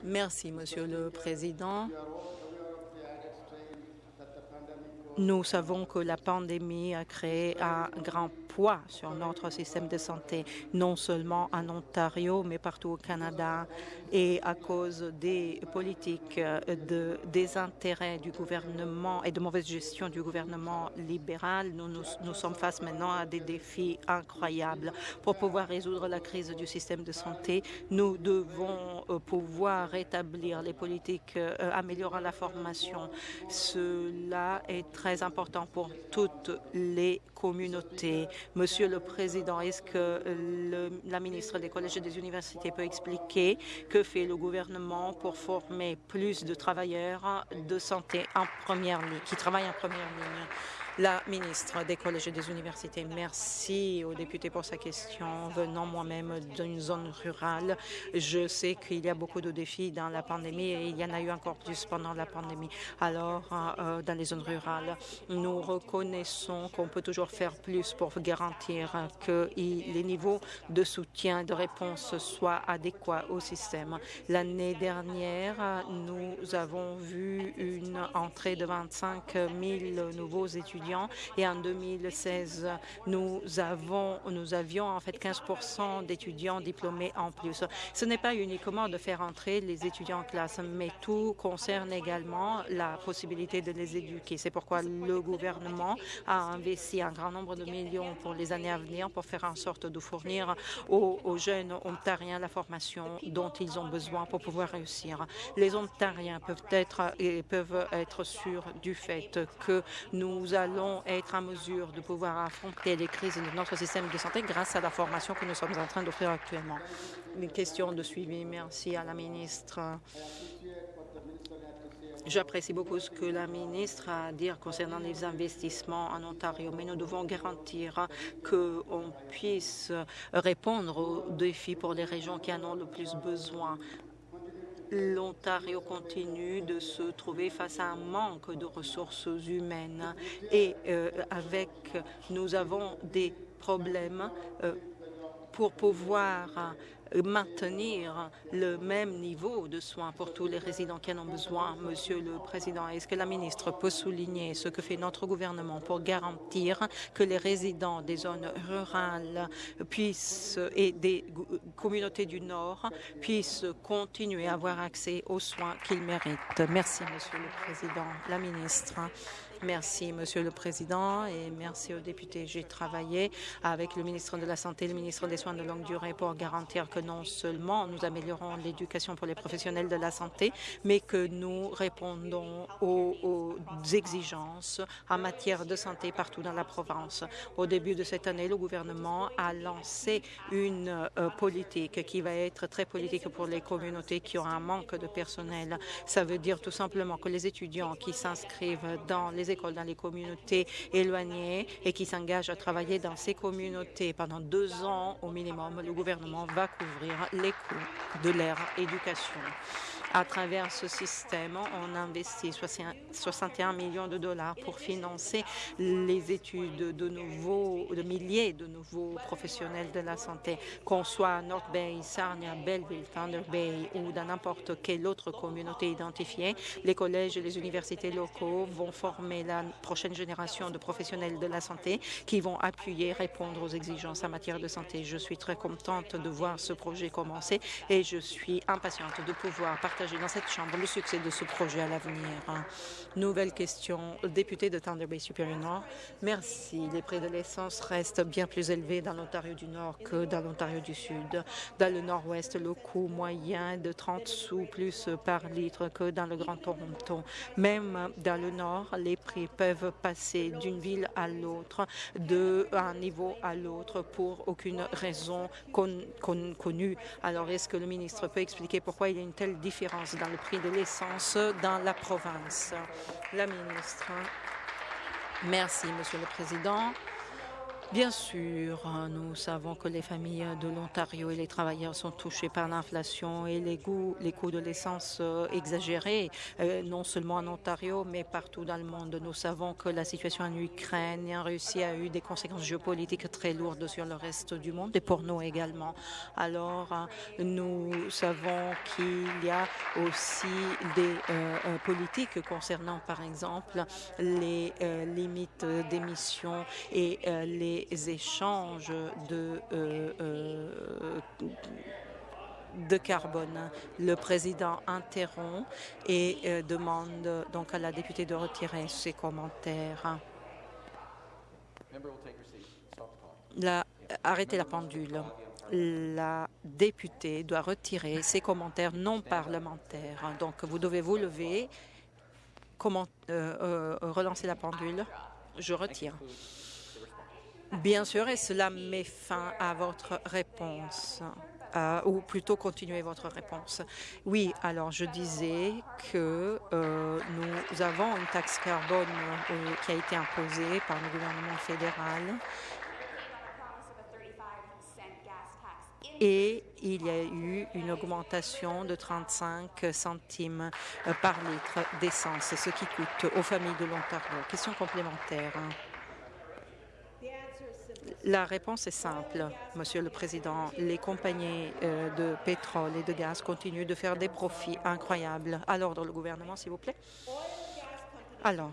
Merci, Monsieur le Président. Nous savons que la pandémie a créé un grand poids sur notre système de santé, non seulement en Ontario, mais partout au Canada et à cause des politiques euh, de désintérêt du gouvernement et de mauvaise gestion du gouvernement libéral, nous, nous, sommes face maintenant à des défis incroyables. Pour pouvoir résoudre la crise du système de santé, nous devons euh, pouvoir rétablir les politiques euh, améliorant la formation. Cela est très important pour toutes les communautés. Monsieur le Président, est-ce que le, la ministre des collèges et des universités peut expliquer que que fait le gouvernement pour former plus de travailleurs de santé en première ligne, qui travaillent en première ligne? La ministre des collèges et des universités, merci aux députés pour sa question. Venant moi-même d'une zone rurale, je sais qu'il y a beaucoup de défis dans la pandémie et il y en a eu encore plus pendant la pandémie. Alors, euh, dans les zones rurales, nous reconnaissons qu'on peut toujours faire plus pour garantir que les niveaux de soutien, de réponse soient adéquats au système. L'année dernière, nous avons vu une entrée de 25 000 nouveaux étudiants et en 2016, nous, avons, nous avions en fait 15% d'étudiants diplômés en plus. Ce n'est pas uniquement de faire entrer les étudiants en classe, mais tout concerne également la possibilité de les éduquer. C'est pourquoi le gouvernement a investi un grand nombre de millions pour les années à venir pour faire en sorte de fournir aux, jeunes ontariens la formation dont ils ont besoin pour pouvoir réussir. Les ontariens peuvent être, peuvent être sûrs du fait que nous allons être en mesure de pouvoir affronter les crises de notre système de santé grâce à la formation que nous sommes en train d'offrir actuellement. Une question de suivi. Merci à la ministre. J'apprécie beaucoup ce que la ministre a à dire concernant les investissements en Ontario, mais nous devons garantir qu'on puisse répondre aux défis pour les régions qui en ont le plus besoin l'Ontario continue de se trouver face à un manque de ressources humaines. Et euh, avec nous avons des problèmes euh, pour pouvoir maintenir le même niveau de soins pour tous les résidents qui en ont besoin. Monsieur le Président, est-ce que la ministre peut souligner ce que fait notre gouvernement pour garantir que les résidents des zones rurales et des communautés du Nord puissent continuer à avoir accès aux soins qu'ils méritent Merci, Monsieur le Président. La ministre. Merci, Monsieur le Président, et merci aux députés. J'ai travaillé avec le ministre de la Santé et le ministre des Soins de longue durée pour garantir que non seulement nous améliorons l'éducation pour les professionnels de la santé, mais que nous répondons aux, exigences en matière de santé partout dans la province. Au début de cette année, le gouvernement a lancé une euh, politique qui va être très politique pour les communautés qui ont un manque de personnel. Ça veut dire tout simplement que les étudiants qui s'inscrivent dans les écoles, dans les communautés éloignées et qui s'engagent à travailler dans ces communautés pendant deux ans au minimum, le gouvernement va couvrir les coûts de leur éducation. À travers ce système, on investit 61 millions de dollars pour financer les études de nouveaux, de milliers de nouveaux professionnels de la santé, qu'on soit à North Bay, Sarnia, Belleville, Thunder Bay ou dans n'importe quelle autre communauté identifiée. Les collèges et les universités locaux vont former la prochaine génération de professionnels de la santé qui vont appuyer, répondre aux exigences en matière de santé. Je suis très contente de voir ce projet commencer et je suis impatiente de pouvoir partager dans cette Chambre le succès de ce projet à l'avenir. Nouvelle question, député de Thunder Bay Supérieur Nord. Merci. Les prix de l'essence restent bien plus élevés dans l'Ontario du Nord que dans l'Ontario du Sud. Dans le Nord-Ouest, le coût moyen est de 30 sous plus par litre que dans le Grand Toronto. Même dans le Nord, les prix peuvent passer d'une ville à l'autre, d'un niveau à l'autre pour aucune raison connue. Alors, est-ce que le ministre peut expliquer pourquoi il y a une telle différence dans le prix de l'essence dans la province? La ministre. Merci, Monsieur le Président. Bien sûr, nous savons que les familles de l'Ontario et les travailleurs sont touchés par l'inflation et les, coûts, les coûts de l'essence euh, exagérés, euh, non seulement en Ontario, mais partout dans le monde. Nous savons que la situation en Ukraine et en Russie a eu des conséquences géopolitiques très lourdes sur le reste du monde et pour nous également. Alors, nous savons qu'il y a aussi des euh, politiques concernant, par exemple, les limites d'émissions et les échanges de, euh, euh, de carbone. Le président interrompt et euh, demande donc à la députée de retirer ses commentaires. Arrêtez la pendule. La députée doit retirer ses commentaires non parlementaires. Donc, vous devez vous lever, comment, relancer la pendule? Je retire. Bien sûr, et cela met fin à votre réponse. Euh, ou plutôt continuer votre réponse. Oui, alors je disais que euh, nous avons une taxe carbone euh, qui a été imposée par le gouvernement fédéral et il y a eu une augmentation de 35 centimes par litre d'essence, ce qui coûte aux familles de l'Ontario. Question complémentaire. La réponse est simple, Monsieur le Président. Les compagnies euh, de pétrole et de gaz continuent de faire des profits incroyables. À l'ordre, le gouvernement, s'il vous plaît. Alors,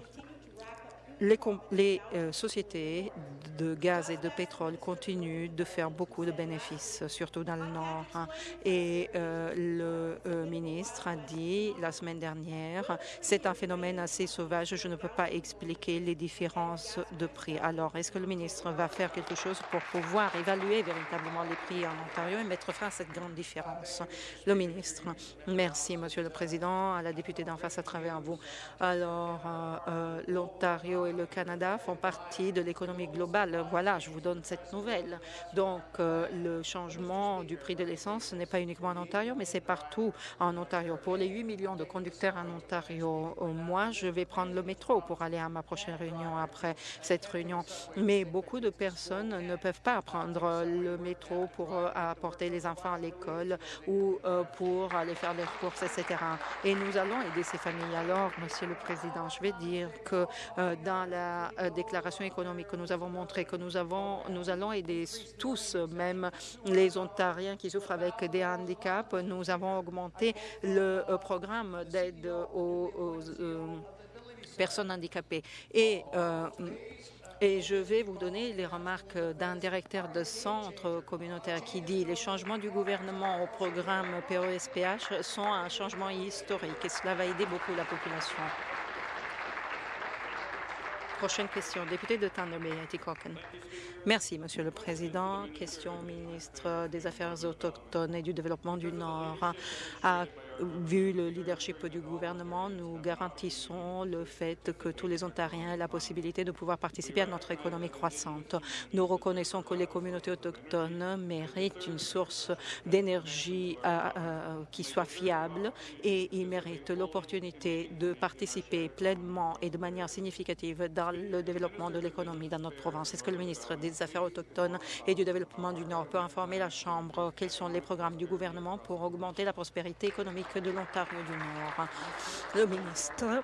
les, euh, sociétés de gaz et de pétrole continuent de faire beaucoup de bénéfices, surtout dans le Nord. Hein. Et euh, le euh, ministre a dit la semaine dernière, c'est un phénomène assez sauvage, je ne peux pas expliquer les différences de prix. Alors, est-ce que le ministre va faire quelque chose pour pouvoir évaluer véritablement les prix en Ontario et mettre fin à cette grande différence? Le ministre. Merci, Monsieur le Président, à la députée d'en face à travers vous. Alors, l'Ontario et le Canada font partie de l'économie globale. Voilà, je vous donne cette nouvelle. Donc, euh, le changement du prix de l'essence n'est pas uniquement en Ontario, mais c'est partout en Ontario. Pour les 8 millions de conducteurs en Ontario, moi, je vais prendre le métro pour aller à ma prochaine réunion après cette réunion. Mais beaucoup de personnes ne peuvent pas prendre le métro pour euh, apporter les enfants à l'école ou euh, pour aller faire des courses, etc. Et nous allons aider ces familles. Alors, Monsieur le Président, je vais dire que dans la euh, déclaration économique que nous avons montré que nous, avons, nous allons aider tous, même les Ontariens qui souffrent avec des handicaps. Nous avons augmenté le euh, programme d'aide aux, euh, personnes handicapées. Et et je vais vous donner les remarques d'un directeur de centre communautaire qui dit les changements du gouvernement au programme POSPH sont un changement historique et cela va aider beaucoup la population. Prochaine question, député de Thunder Bay, Atikokan. Merci, Monsieur le Président. Question au ministre des Affaires autochtones et du Développement du Nord. Vu le leadership du gouvernement, nous garantissons le fait que tous les Ontariens aient la possibilité de pouvoir participer à notre économie croissante. Nous reconnaissons que les communautés autochtones méritent une source d'énergie euh, euh, qui soit fiable et ils méritent l'opportunité de participer pleinement et de manière significative dans le développement de l'économie dans notre province. Est-ce que le ministre des Affaires autochtones et du Développement du Nord peut informer la Chambre quels sont les programmes du gouvernement pour augmenter la prospérité économique de l'Ontario du Nord. Le ministre.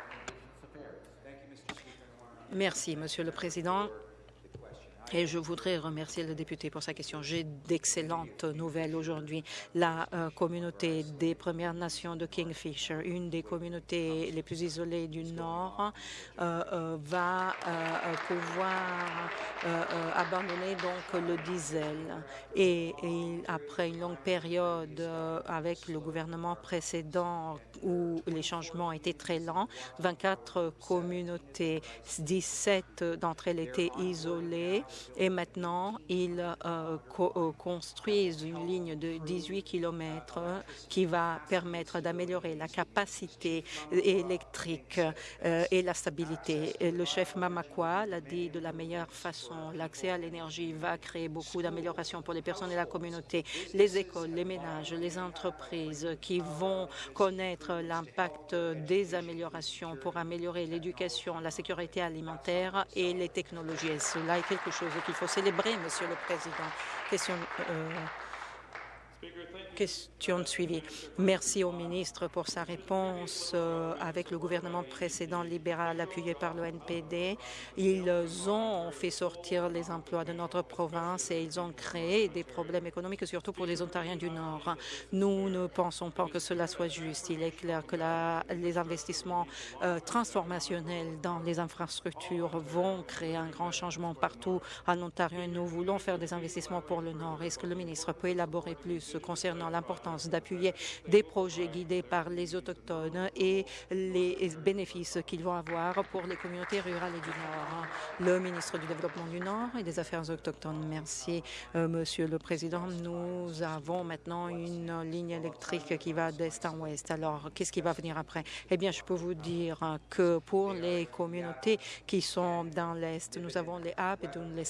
Merci, Monsieur le Président. Et je voudrais remercier le député pour sa question. J'ai d'excellentes nouvelles aujourd'hui. La euh, communauté des Premières Nations de Kingfisher, une des communautés les plus isolées du Nord, euh, euh, va pouvoir abandonner donc le diesel. Et, après une longue période avec le gouvernement précédent où les changements étaient très lents, 24 communautés, 17 d'entre elles étaient isolées et maintenant, ils euh, euh, construisent une ligne de 18 km qui va permettre d'améliorer la capacité électrique euh, et la stabilité. Le chef Mamakwa l'a dit de la meilleure façon. L'accès à l'énergie va créer beaucoup d'améliorations pour les personnes et la communauté, les écoles, les ménages, les entreprises qui vont connaître l'impact des améliorations pour améliorer l'éducation, la sécurité alimentaire et les technologies. Cela est quelque chose qu'il faut célébrer, Monsieur le Président. Question, euh, Question de suivi. Merci au ministre pour sa réponse. Euh, avec le gouvernement précédent libéral appuyé par le NPD, ils ont fait sortir les emplois de notre province et ils ont créé des problèmes économiques, surtout pour les Ontariens du Nord. Nous ne pensons pas que cela soit juste. Il est clair que la, les investissements euh, transformationnels dans les infrastructures vont créer un grand changement partout en Ontario et nous voulons faire des investissements pour le Nord. Est-ce que le ministre peut élaborer plus? Concernant l'importance d'appuyer des projets guidés par les Autochtones et les bénéfices qu'ils vont avoir pour les communautés rurales et du Nord. Le ministre du Développement du Nord et des Affaires autochtones. Merci, euh, Monsieur le Président. Nous avons maintenant une ligne électrique qui va d'est en ouest. Alors, qu'est-ce qui va venir après? Eh bien, je peux vous dire que pour les communautés qui sont dans l'est, nous avons les Abedun, les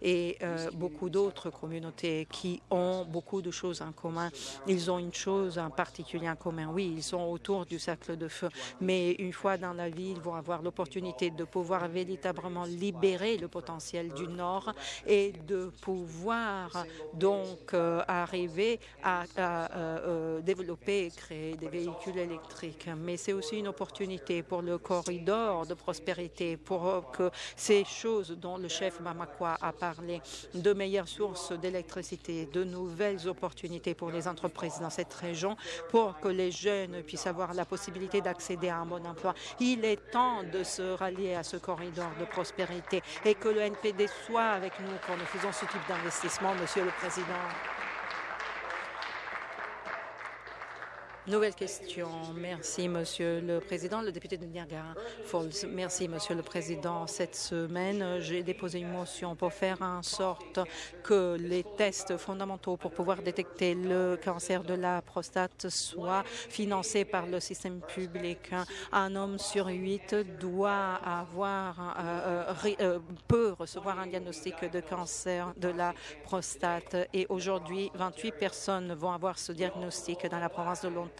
et euh, beaucoup d'autres communautés qui ont beaucoup de choses en commun. Ils ont une chose en particulier en commun. Oui, ils sont autour du cercle de feu, mais une fois dans la vie, ils vont avoir l'opportunité de pouvoir véritablement libérer le potentiel du Nord et de pouvoir donc euh, arriver à, euh, euh, développer et créer des véhicules électriques. Mais c'est aussi une opportunité pour le corridor de prospérité, pour que ces choses dont le chef Mamakwa a parlé, de meilleures sources d'électricité, de nouvelles opportunités pour les entreprises dans cette région pour que les jeunes puissent avoir la possibilité d'accéder à un bon emploi. Il est temps de se rallier à ce corridor de prospérité et que le NPD soit avec nous quand nous faisons ce type d'investissement, Monsieur le Président. Nouvelle question. Merci, Monsieur le Président. Le député de Niagara Falls. Merci, Monsieur le Président. Cette semaine, j'ai déposé une motion pour faire en sorte que les tests fondamentaux pour pouvoir détecter le cancer de la prostate soient financés par le système public. Un homme sur huit doit avoir, euh, euh, euh, peut recevoir un diagnostic de cancer de la prostate. Et aujourd'hui, 28 personnes vont avoir ce diagnostic dans la province de Londres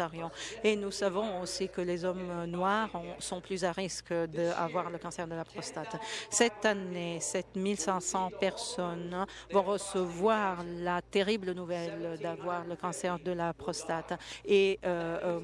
et nous savons aussi que les hommes noirs sont plus à risque d'avoir le cancer de la prostate. Cette année, 7500 personnes vont recevoir la terrible nouvelle d'avoir le cancer de la prostate et euh,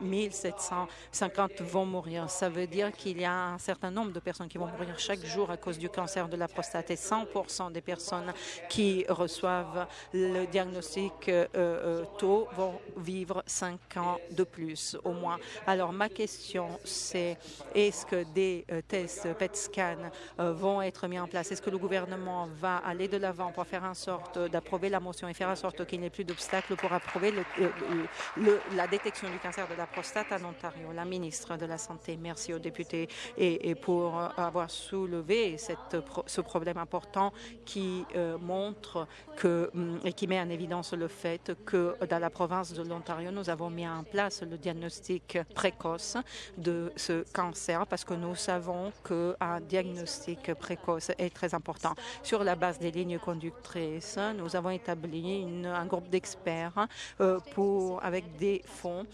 1750 euh, vont mourir. Ça veut dire qu'il y a un certain nombre de personnes qui vont mourir chaque jour à cause du cancer de la prostate et 100% des personnes qui reçoivent le diagnostic euh, euh, tôt vont vivre 5 cinq ans de plus au moins. Alors ma question c'est est-ce que des euh, tests PET scan euh, vont être mis en place? Est-ce que le gouvernement va aller de l'avant pour faire en sorte d'approuver la motion et faire en sorte qu'il n'y ait plus d'obstacles pour approuver le, la détection du cancer de la prostate en Ontario? La ministre de la Santé, merci aux députés et, pour avoir soulevé ce problème important qui montre que hum, et qui met en évidence le fait que dans la province de l'Ontario, nous avons mis en place le diagnostic précoce de ce cancer parce que nous savons qu'un diagnostic précoce est très important. Sur la base des lignes conductrices, nous avons établi un groupe d'experts euh, avec des fonds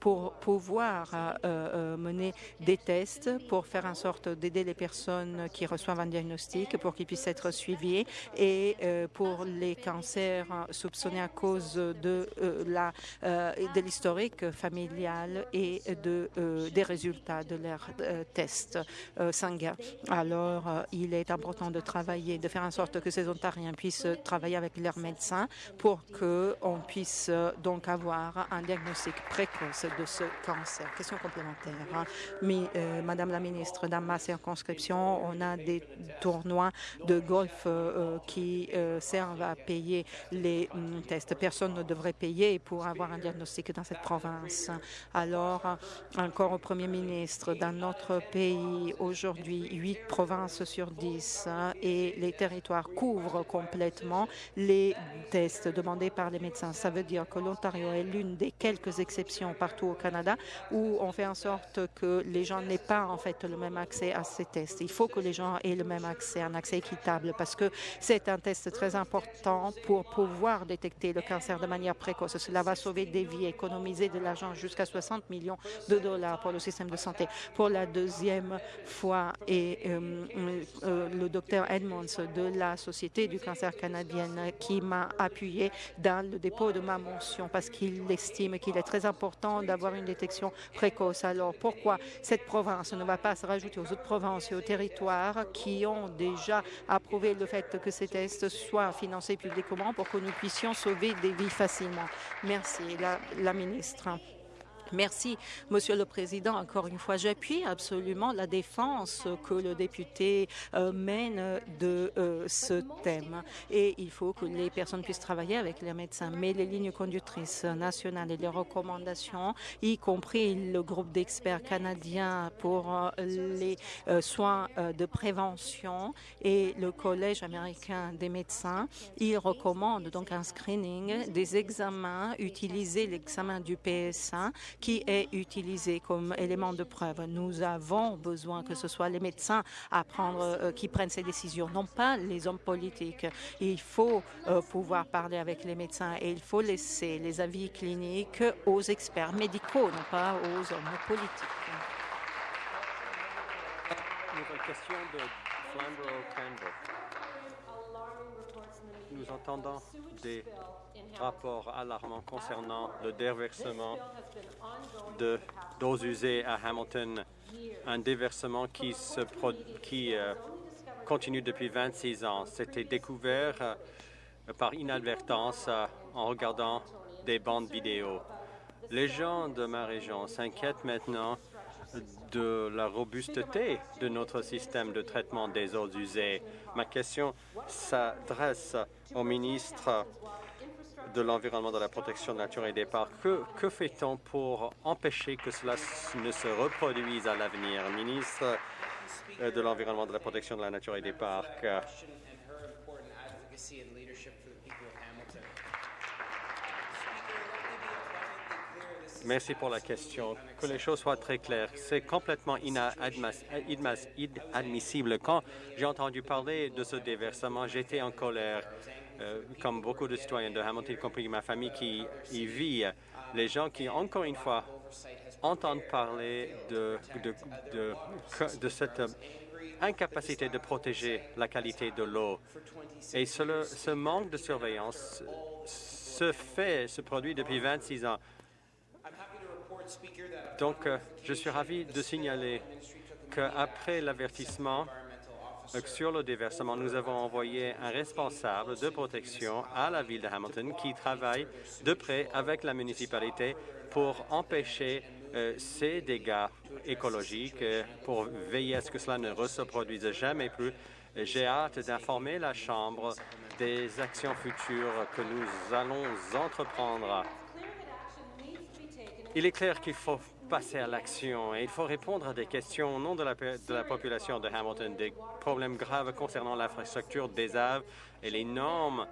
pour pouvoir euh, euh, mener des tests pour faire en sorte d'aider les personnes qui reçoivent un diagnostic pour qu'ils puissent être suivis et pour les cancers soupçonnés à cause de la l'historique familial et de des résultats de leurs tests sanguins. Alors, il est important de travailler, de faire en sorte que ces Ontariens puissent travailler avec leurs médecins pour qu'on puisse donc avoir un diagnostic précoce de ce cancer. Question complémentaire. Mais, Madame la ministre, dans ma circonscription, on a des tournois de golf qui servent à payer les hum, tests. Personne ne devrait payer pour avoir un diagnostic cette province. Alors, encore au Premier ministre, dans notre pays, aujourd'hui, huit provinces sur dix hein, et les territoires couvrent complètement les tests demandés par les médecins. Ça veut dire que l'Ontario est l'une des quelques exceptions partout au Canada où on fait en sorte que les gens n'aient pas en fait le même accès à ces tests. Il faut que les gens aient le même accès, un accès équitable, parce que c'est un test très important pour pouvoir détecter le cancer de manière précoce. Cela va sauver des vies, économiser de l'argent jusqu'à 60 millions de dollars pour le système de santé. Pour la deuxième fois, et euh, euh, le docteur Edmonds de la Société du cancer canadienne qui m'a appuyé dans le dépôt de ma mention parce qu'il estime qu'il est très important d'avoir une détection précoce. Alors pourquoi cette province ne va pas se rajouter aux autres provinces et aux territoires qui ont déjà approuvé le fait que ces tests soient financés publiquement pour que nous puissions sauver des vies facilement? Merci, ministre. Merci, Monsieur le Président. Encore une fois, j'appuie absolument la défense que le député euh, mène de euh, ce thème. Et il faut que les personnes puissent travailler avec les médecins. Mais les lignes conductrices nationales et les recommandations, y compris le groupe d'experts canadiens pour euh, les soins de prévention et le Collège américain des médecins, ils recommandent donc un screening des examens, utiliser l'examen du PSA qui est utilisé comme élément de preuve. Nous avons besoin que ce soit les médecins euh, qui prennent ces décisions, non pas les hommes politiques. Il faut euh, pouvoir parler avec les médecins et il faut laisser les avis cliniques aux experts médicaux, non pas aux hommes politiques. question de Nous entendons des rapport alarmant concernant le déversement de doses usées à Hamilton, un déversement qui, se qui euh, continue depuis 26 ans. C'était découvert euh, par inadvertance euh, en regardant des bandes vidéo. Les gens de ma région s'inquiètent maintenant de la robusteté de notre système de traitement des eaux usées. Ma question s'adresse au ministre de l'environnement, de la protection de la nature et des parcs. Que, que fait-on pour empêcher que cela ne se reproduise à l'avenir? Ministre euh, de l'Environnement, de la protection de la nature et des parcs. Merci pour la question. Que les choses soient très claires. C'est complètement inadmissible. Quand j'ai entendu parler de ce déversement, j'étais en colère. Euh, comme beaucoup de citoyens de Hamilton, y compris ma famille qui y vit, les gens qui, encore une fois, entendent parler de, cette incapacité de protéger la qualité de l'eau. Et ce, manque de surveillance se fait, se produit depuis 26 ans. Donc, euh, je suis ravi de signaler qu'après l'avertissement, sur le déversement, nous avons envoyé un responsable de protection à la ville de Hamilton qui travaille de près avec la municipalité pour empêcher euh, ces dégâts écologiques, euh, pour veiller à ce que cela ne se reproduise jamais plus. J'ai hâte d'informer la Chambre des actions futures que nous allons entreprendre. Il est clair qu'il faut passer à l'action et il faut répondre à des questions au nom de la, population de Hamilton, des problèmes graves concernant l'infrastructure des Aves et les normes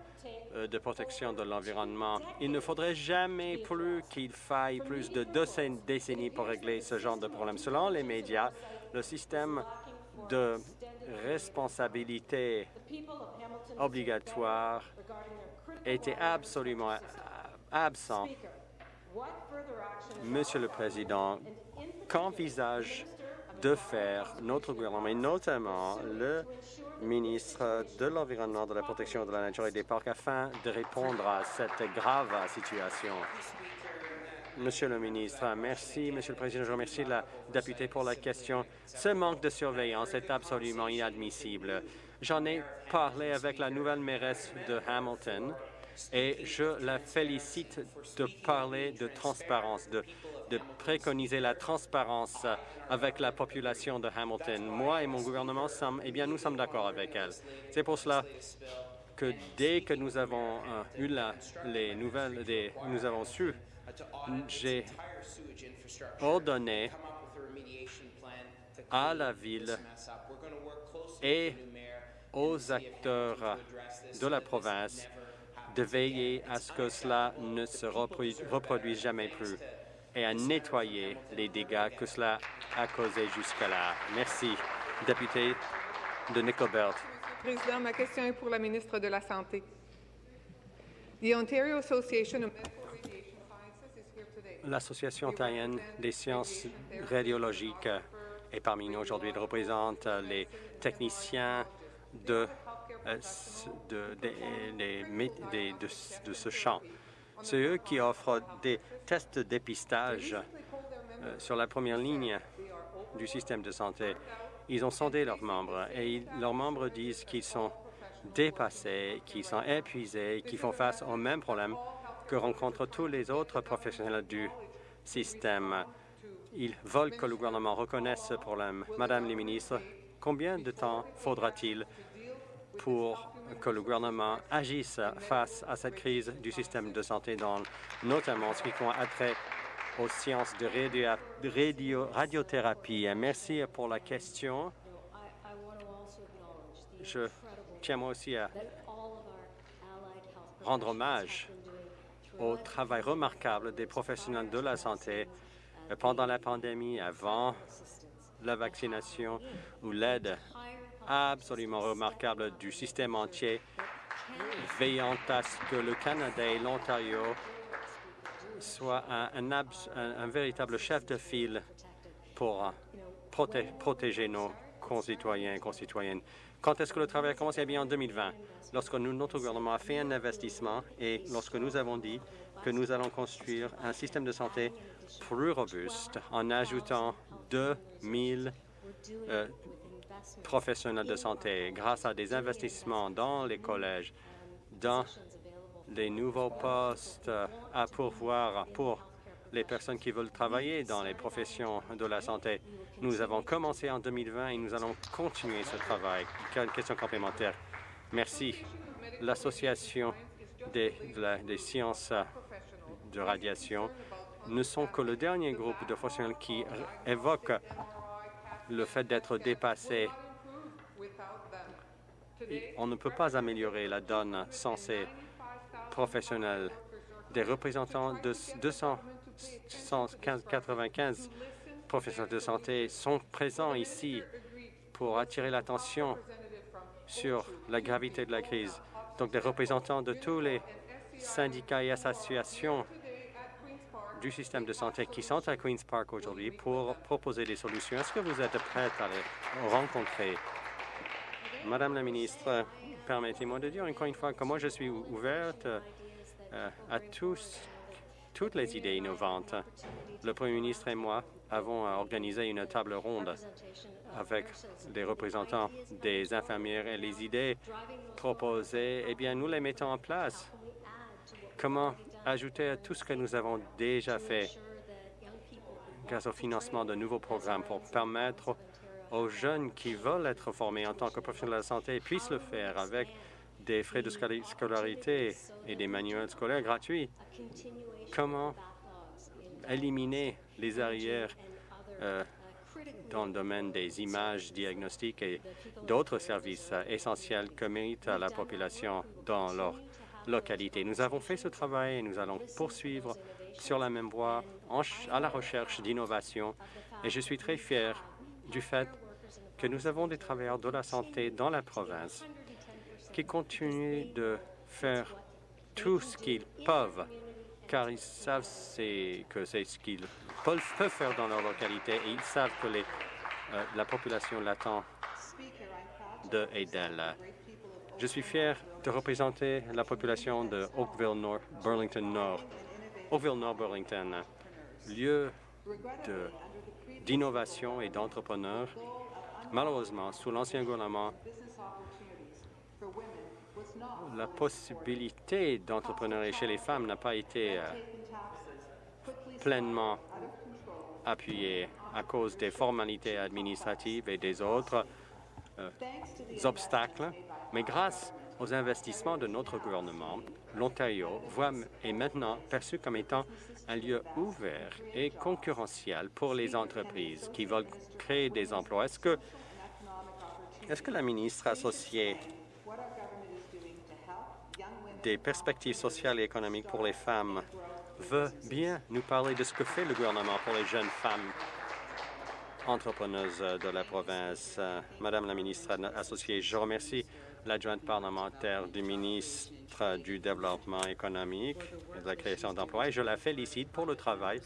euh, de protection de l'environnement. Il ne faudrait jamais plus qu'il faille plus de deux décennies pour régler ce genre de problème. Selon les médias, le système de responsabilité obligatoire était absolument absent. Monsieur le Président, qu'envisage de faire notre gouvernement, et notamment le ministre de l'Environnement, de la Protection de la Nature et des Parcs, afin de répondre à cette grave situation? Monsieur le ministre, merci, Monsieur le Président. Je remercie la députée pour la question. Ce manque de surveillance est absolument inadmissible. J'en ai parlé avec la nouvelle mairesse de Hamilton et je la félicite de parler de transparence, de, préconiser la transparence avec la population de Hamilton. Moi et mon gouvernement, eh bien, nous sommes d'accord avec elle. C'est pour cela que dès que nous avons euh, eu la, les nouvelles, des, nous avons su j'ai ordonné à la ville et aux acteurs de la province de veiller à ce que cela ne se reproduise jamais plus et à nettoyer les dégâts que cela a causés jusqu'à-là. Merci, député de Nickelbelt. Président, ma question est pour la ministre de la Santé. The Ontario Association of L'Association ontarienne des sciences radiologiques est parmi nous aujourd'hui. Elle représente les techniciens de, de, de, ce champ. C'est eux qui offrent des tests de dépistage euh, sur la première ligne du système de santé. Ils ont sondé leurs membres et leurs membres disent qu'ils sont dépassés, qu'ils sont épuisés, qu'ils font face aux mêmes problèmes que rencontrent tous les autres professionnels du système. Ils veulent que le gouvernement reconnaisse ce problème. Madame la ministre, combien de temps faudra-t-il pour que le gouvernement agisse face à cette crise du système de santé, dans, notamment ce qui a trait aux sciences de radiothérapie. Merci pour la question. Je tiens moi aussi à rendre hommage au travail remarquable des professionnels de la santé pendant la pandémie, avant la vaccination ou l'aide absolument remarquable du système entier, veillant à ce que le Canada et l'Ontario soient un, véritable chef de file pour protéger nos concitoyens et concitoyennes. Quand est-ce que le travail a commencé? Eh bien, en 2020, lorsque notre gouvernement a fait un investissement et lorsque nous avons dit que nous allons construire un système de santé plus robuste en ajoutant 2 000 euh, professionnels de santé grâce à des investissements dans les collèges, dans les nouveaux postes à pourvoir pour les personnes qui veulent travailler dans les professions de la santé. Nous avons commencé en 2020 et nous allons continuer ce travail. Une question complémentaire. Merci. L'Association des, des, sciences de radiation ne sont que le dernier groupe de professionnels qui évoque le fait d'être dépassé. On ne peut pas améliorer la donne sans ces professionnels. Des représentants de 200 195 professionnels de santé sont présents ici pour attirer l'attention sur la gravité de la crise. Donc, des représentants de tous les syndicats et associations du système de santé qui sont à Queen's Park aujourd'hui pour proposer des solutions. Est-ce que vous êtes prête à les rencontrer? Madame la ministre, permettez-moi de dire encore une fois que moi, je suis ouverte euh, à toutes les idées innovantes. Le Premier ministre et moi avons organisé une table ronde avec les représentants des infirmières et les idées proposées, eh bien, nous les mettons en place. Comment ajouter à tout ce que nous avons déjà fait grâce au financement de nouveaux programmes pour permettre aux jeunes qui veulent être formés en tant que professionnels de la santé puissent le faire avec des frais de scolarité et des manuels scolaires gratuits. Comment éliminer les arrières euh, dans le domaine des images diagnostiques et d'autres services essentiels que mérite la population dans leur Nous avons fait ce travail et nous allons poursuivre sur la même voie à la recherche d'innovation et je suis très fier du fait que nous avons des travailleurs de la santé dans la province qui continuent de faire tout ce qu'ils peuvent car ils savent que c'est ce qu'ils peuvent faire dans leur localité et ils savent que euh, la population l'attend de et d'elle. Je suis fier de représenter la population de Oakville Nord, Burlington Nord. Oakville Nord Burlington, lieu d'innovation et d'entrepreneurs. Malheureusement, sous l'ancien gouvernement, la possibilité d'entrepreneuriat chez les femmes n'a pas été euh, pleinement appuyée à cause des formalités administratives et des autres euh, obstacles. Mais grâce aux investissements de notre gouvernement, l'Ontario est maintenant perçu comme étant un lieu ouvert et concurrentiel pour les entreprises qui veulent créer des emplois. Est-ce que, est que la ministre associée des perspectives sociales et économiques pour les femmes veut bien nous parler de ce que fait le gouvernement pour les jeunes femmes entrepreneuses de la province? Madame la ministre associée, je remercie l'adjointe parlementaire du ministre du Développement économique et de la création d'emplois et je la félicite pour le travail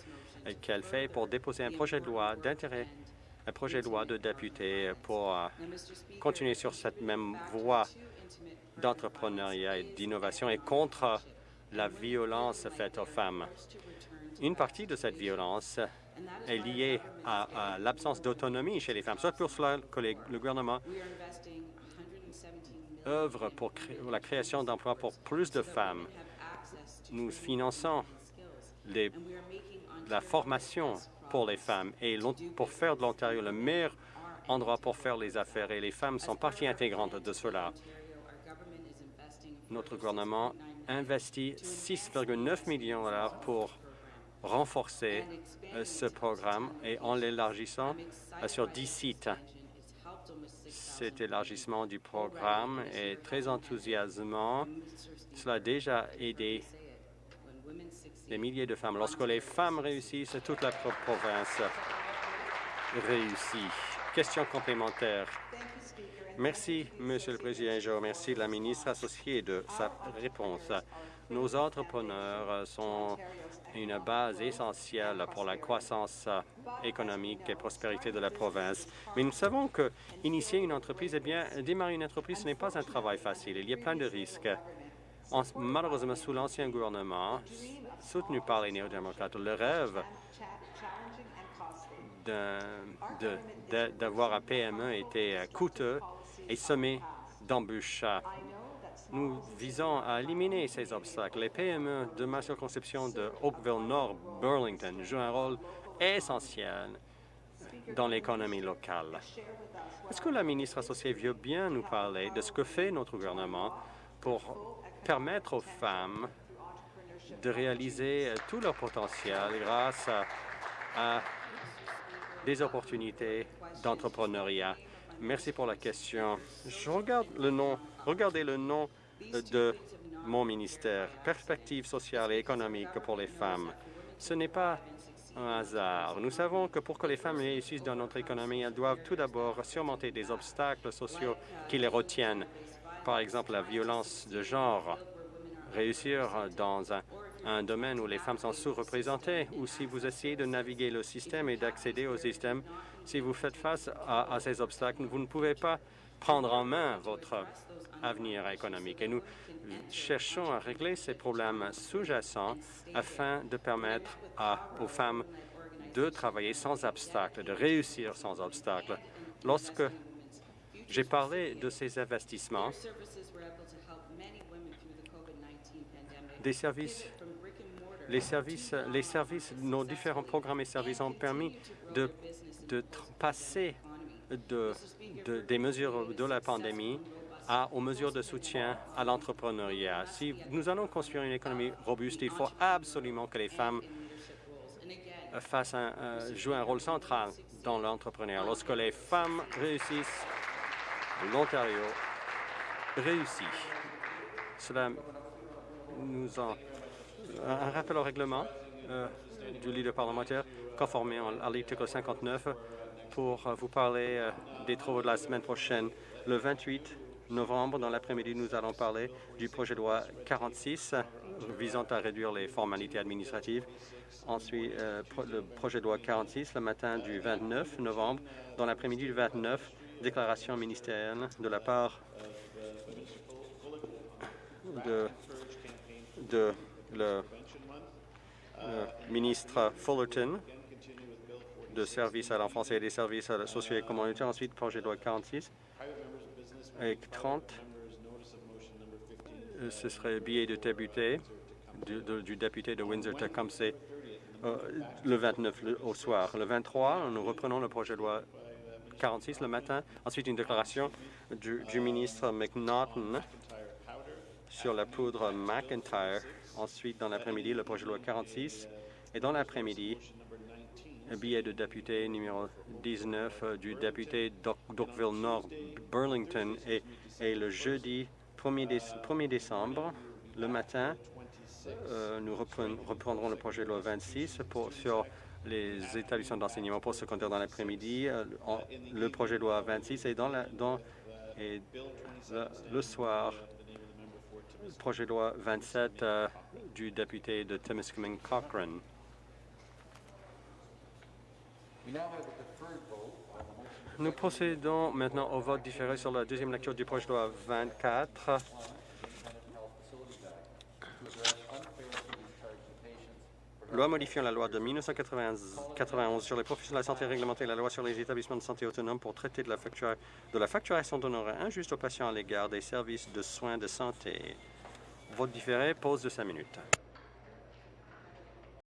qu'elle fait pour déposer un projet de loi d'intérêt un projet de loi de député pour euh, continuer sur cette même voie d'entrepreneuriat et d'innovation et contre la violence faite aux femmes. Une partie de cette violence est liée à, l'absence d'autonomie chez les femmes. C'est pour cela que le gouvernement œuvre pour, la création d'emplois pour plus de femmes. Nous finançons la formation pour les femmes et pour faire de l'Ontario le meilleur endroit pour faire les affaires et les femmes sont partie intégrante de cela notre gouvernement investit 6,9 millions de dollars pour renforcer euh, ce programme et en l'élargissant euh, sur 10 sites. Cet élargissement du programme est très enthousiasmant. Cela a déjà aidé des milliers de femmes. Lorsque les femmes réussissent, toute la province réussit. Question complémentaire. Merci, Monsieur le Président. Je remercie la ministre associée de sa réponse. Nos entrepreneurs sont une base essentielle pour la croissance économique et prospérité de la province. Mais nous savons que initier une entreprise, eh bien, démarrer une entreprise, ce n'est pas un travail facile. Il y a plein de risques. malheureusement, sous l'ancien gouvernement, soutenu par les néo-démocrates, le rêve d'avoir un PME était coûteux et semé d'embûches. Nous visons à éliminer ces obstacles. Les PME de ma circonscription de Oakville-Nord, Burlington jouent un rôle essentiel dans l'économie locale. Est-ce que la ministre associée veut bien nous parler de ce que fait notre gouvernement pour permettre aux femmes de réaliser tout leur potentiel grâce à des opportunités d'entrepreneuriat? Merci pour la question. Je regarde le nom, regardez le nom de mon ministère, Perspectives sociales et économiques pour les femmes. Ce n'est pas un hasard. Nous savons que pour que les femmes réussissent dans notre économie, elles doivent tout d'abord surmonter des obstacles sociaux qui les retiennent. Par exemple, la violence de genre. Réussir dans un, un domaine où les femmes sont sous-représentées, ou si vous essayez de naviguer le système et d'accéder au système, si vous faites face à, ces obstacles, vous ne pouvez pas prendre en main votre avenir économique. Et nous cherchons à régler ces problèmes sous-jacents afin de permettre aux femmes de travailler sans obstacle, de réussir sans obstacle. Lorsque j'ai parlé de ces investissements, des services, les services, les services, nos différents programmes et services ont permis de, de passer de, de, des mesures de la pandémie aux mesures de soutien à l'entrepreneuriat. Si nous allons construire une économie robuste, il faut absolument que les femmes un, euh, jouent un rôle central dans l'entrepreneuriat. Lorsque les femmes réussissent, l'Ontario réussit. Cela nous en... Un rappel au règlement euh, du leader parlementaire conformé à l'article 59 pour euh, vous parler euh, des travaux de la semaine prochaine. Le 28 novembre, dans l'après-midi, nous allons parler du projet de loi 46 visant à réduire les formalités administratives. Ensuite, euh, le projet de loi 46 le matin du 29 novembre. Dans l'après-midi du 29, déclaration ministérielle de la part de, le ministre Fullerton de services à l'enfance et des services sociaux et communautaires. Ensuite, projet de loi 46 et 30, ce serait billet de député du, député de Windsor-Tecumseh euh, le 29 le, au soir. Le 23, nous reprenons le projet de loi 46 le matin. Ensuite, une déclaration du, ministre McNaughton sur la poudre McIntyre. Ensuite, dans l'après-midi, le projet de loi 46. Et dans l'après-midi, billet de député numéro 19 euh, du député d'Oakville Nord Burlington et, et le jeudi 1er, déce 1er décembre, le matin, euh, nous reprendrons le projet de loi 26 pour, sur les établissements d'enseignement postsecondaire dans l'après-midi, euh, le projet de loi 26 et dans, la, dans et le, soir, projet de loi 27 euh, du député de Timiskaming Cochrane. Nous procédons maintenant au vote différé sur la deuxième lecture du projet de loi 24. Loi modifiant la loi de 1991 sur les professions de la santé réglementée et la loi sur les établissements de santé autonomes pour traiter de la, de la facturation d'honoraires injustes aux patients à l'égard des services de soins de santé. Vote différé, pause de cinq minutes.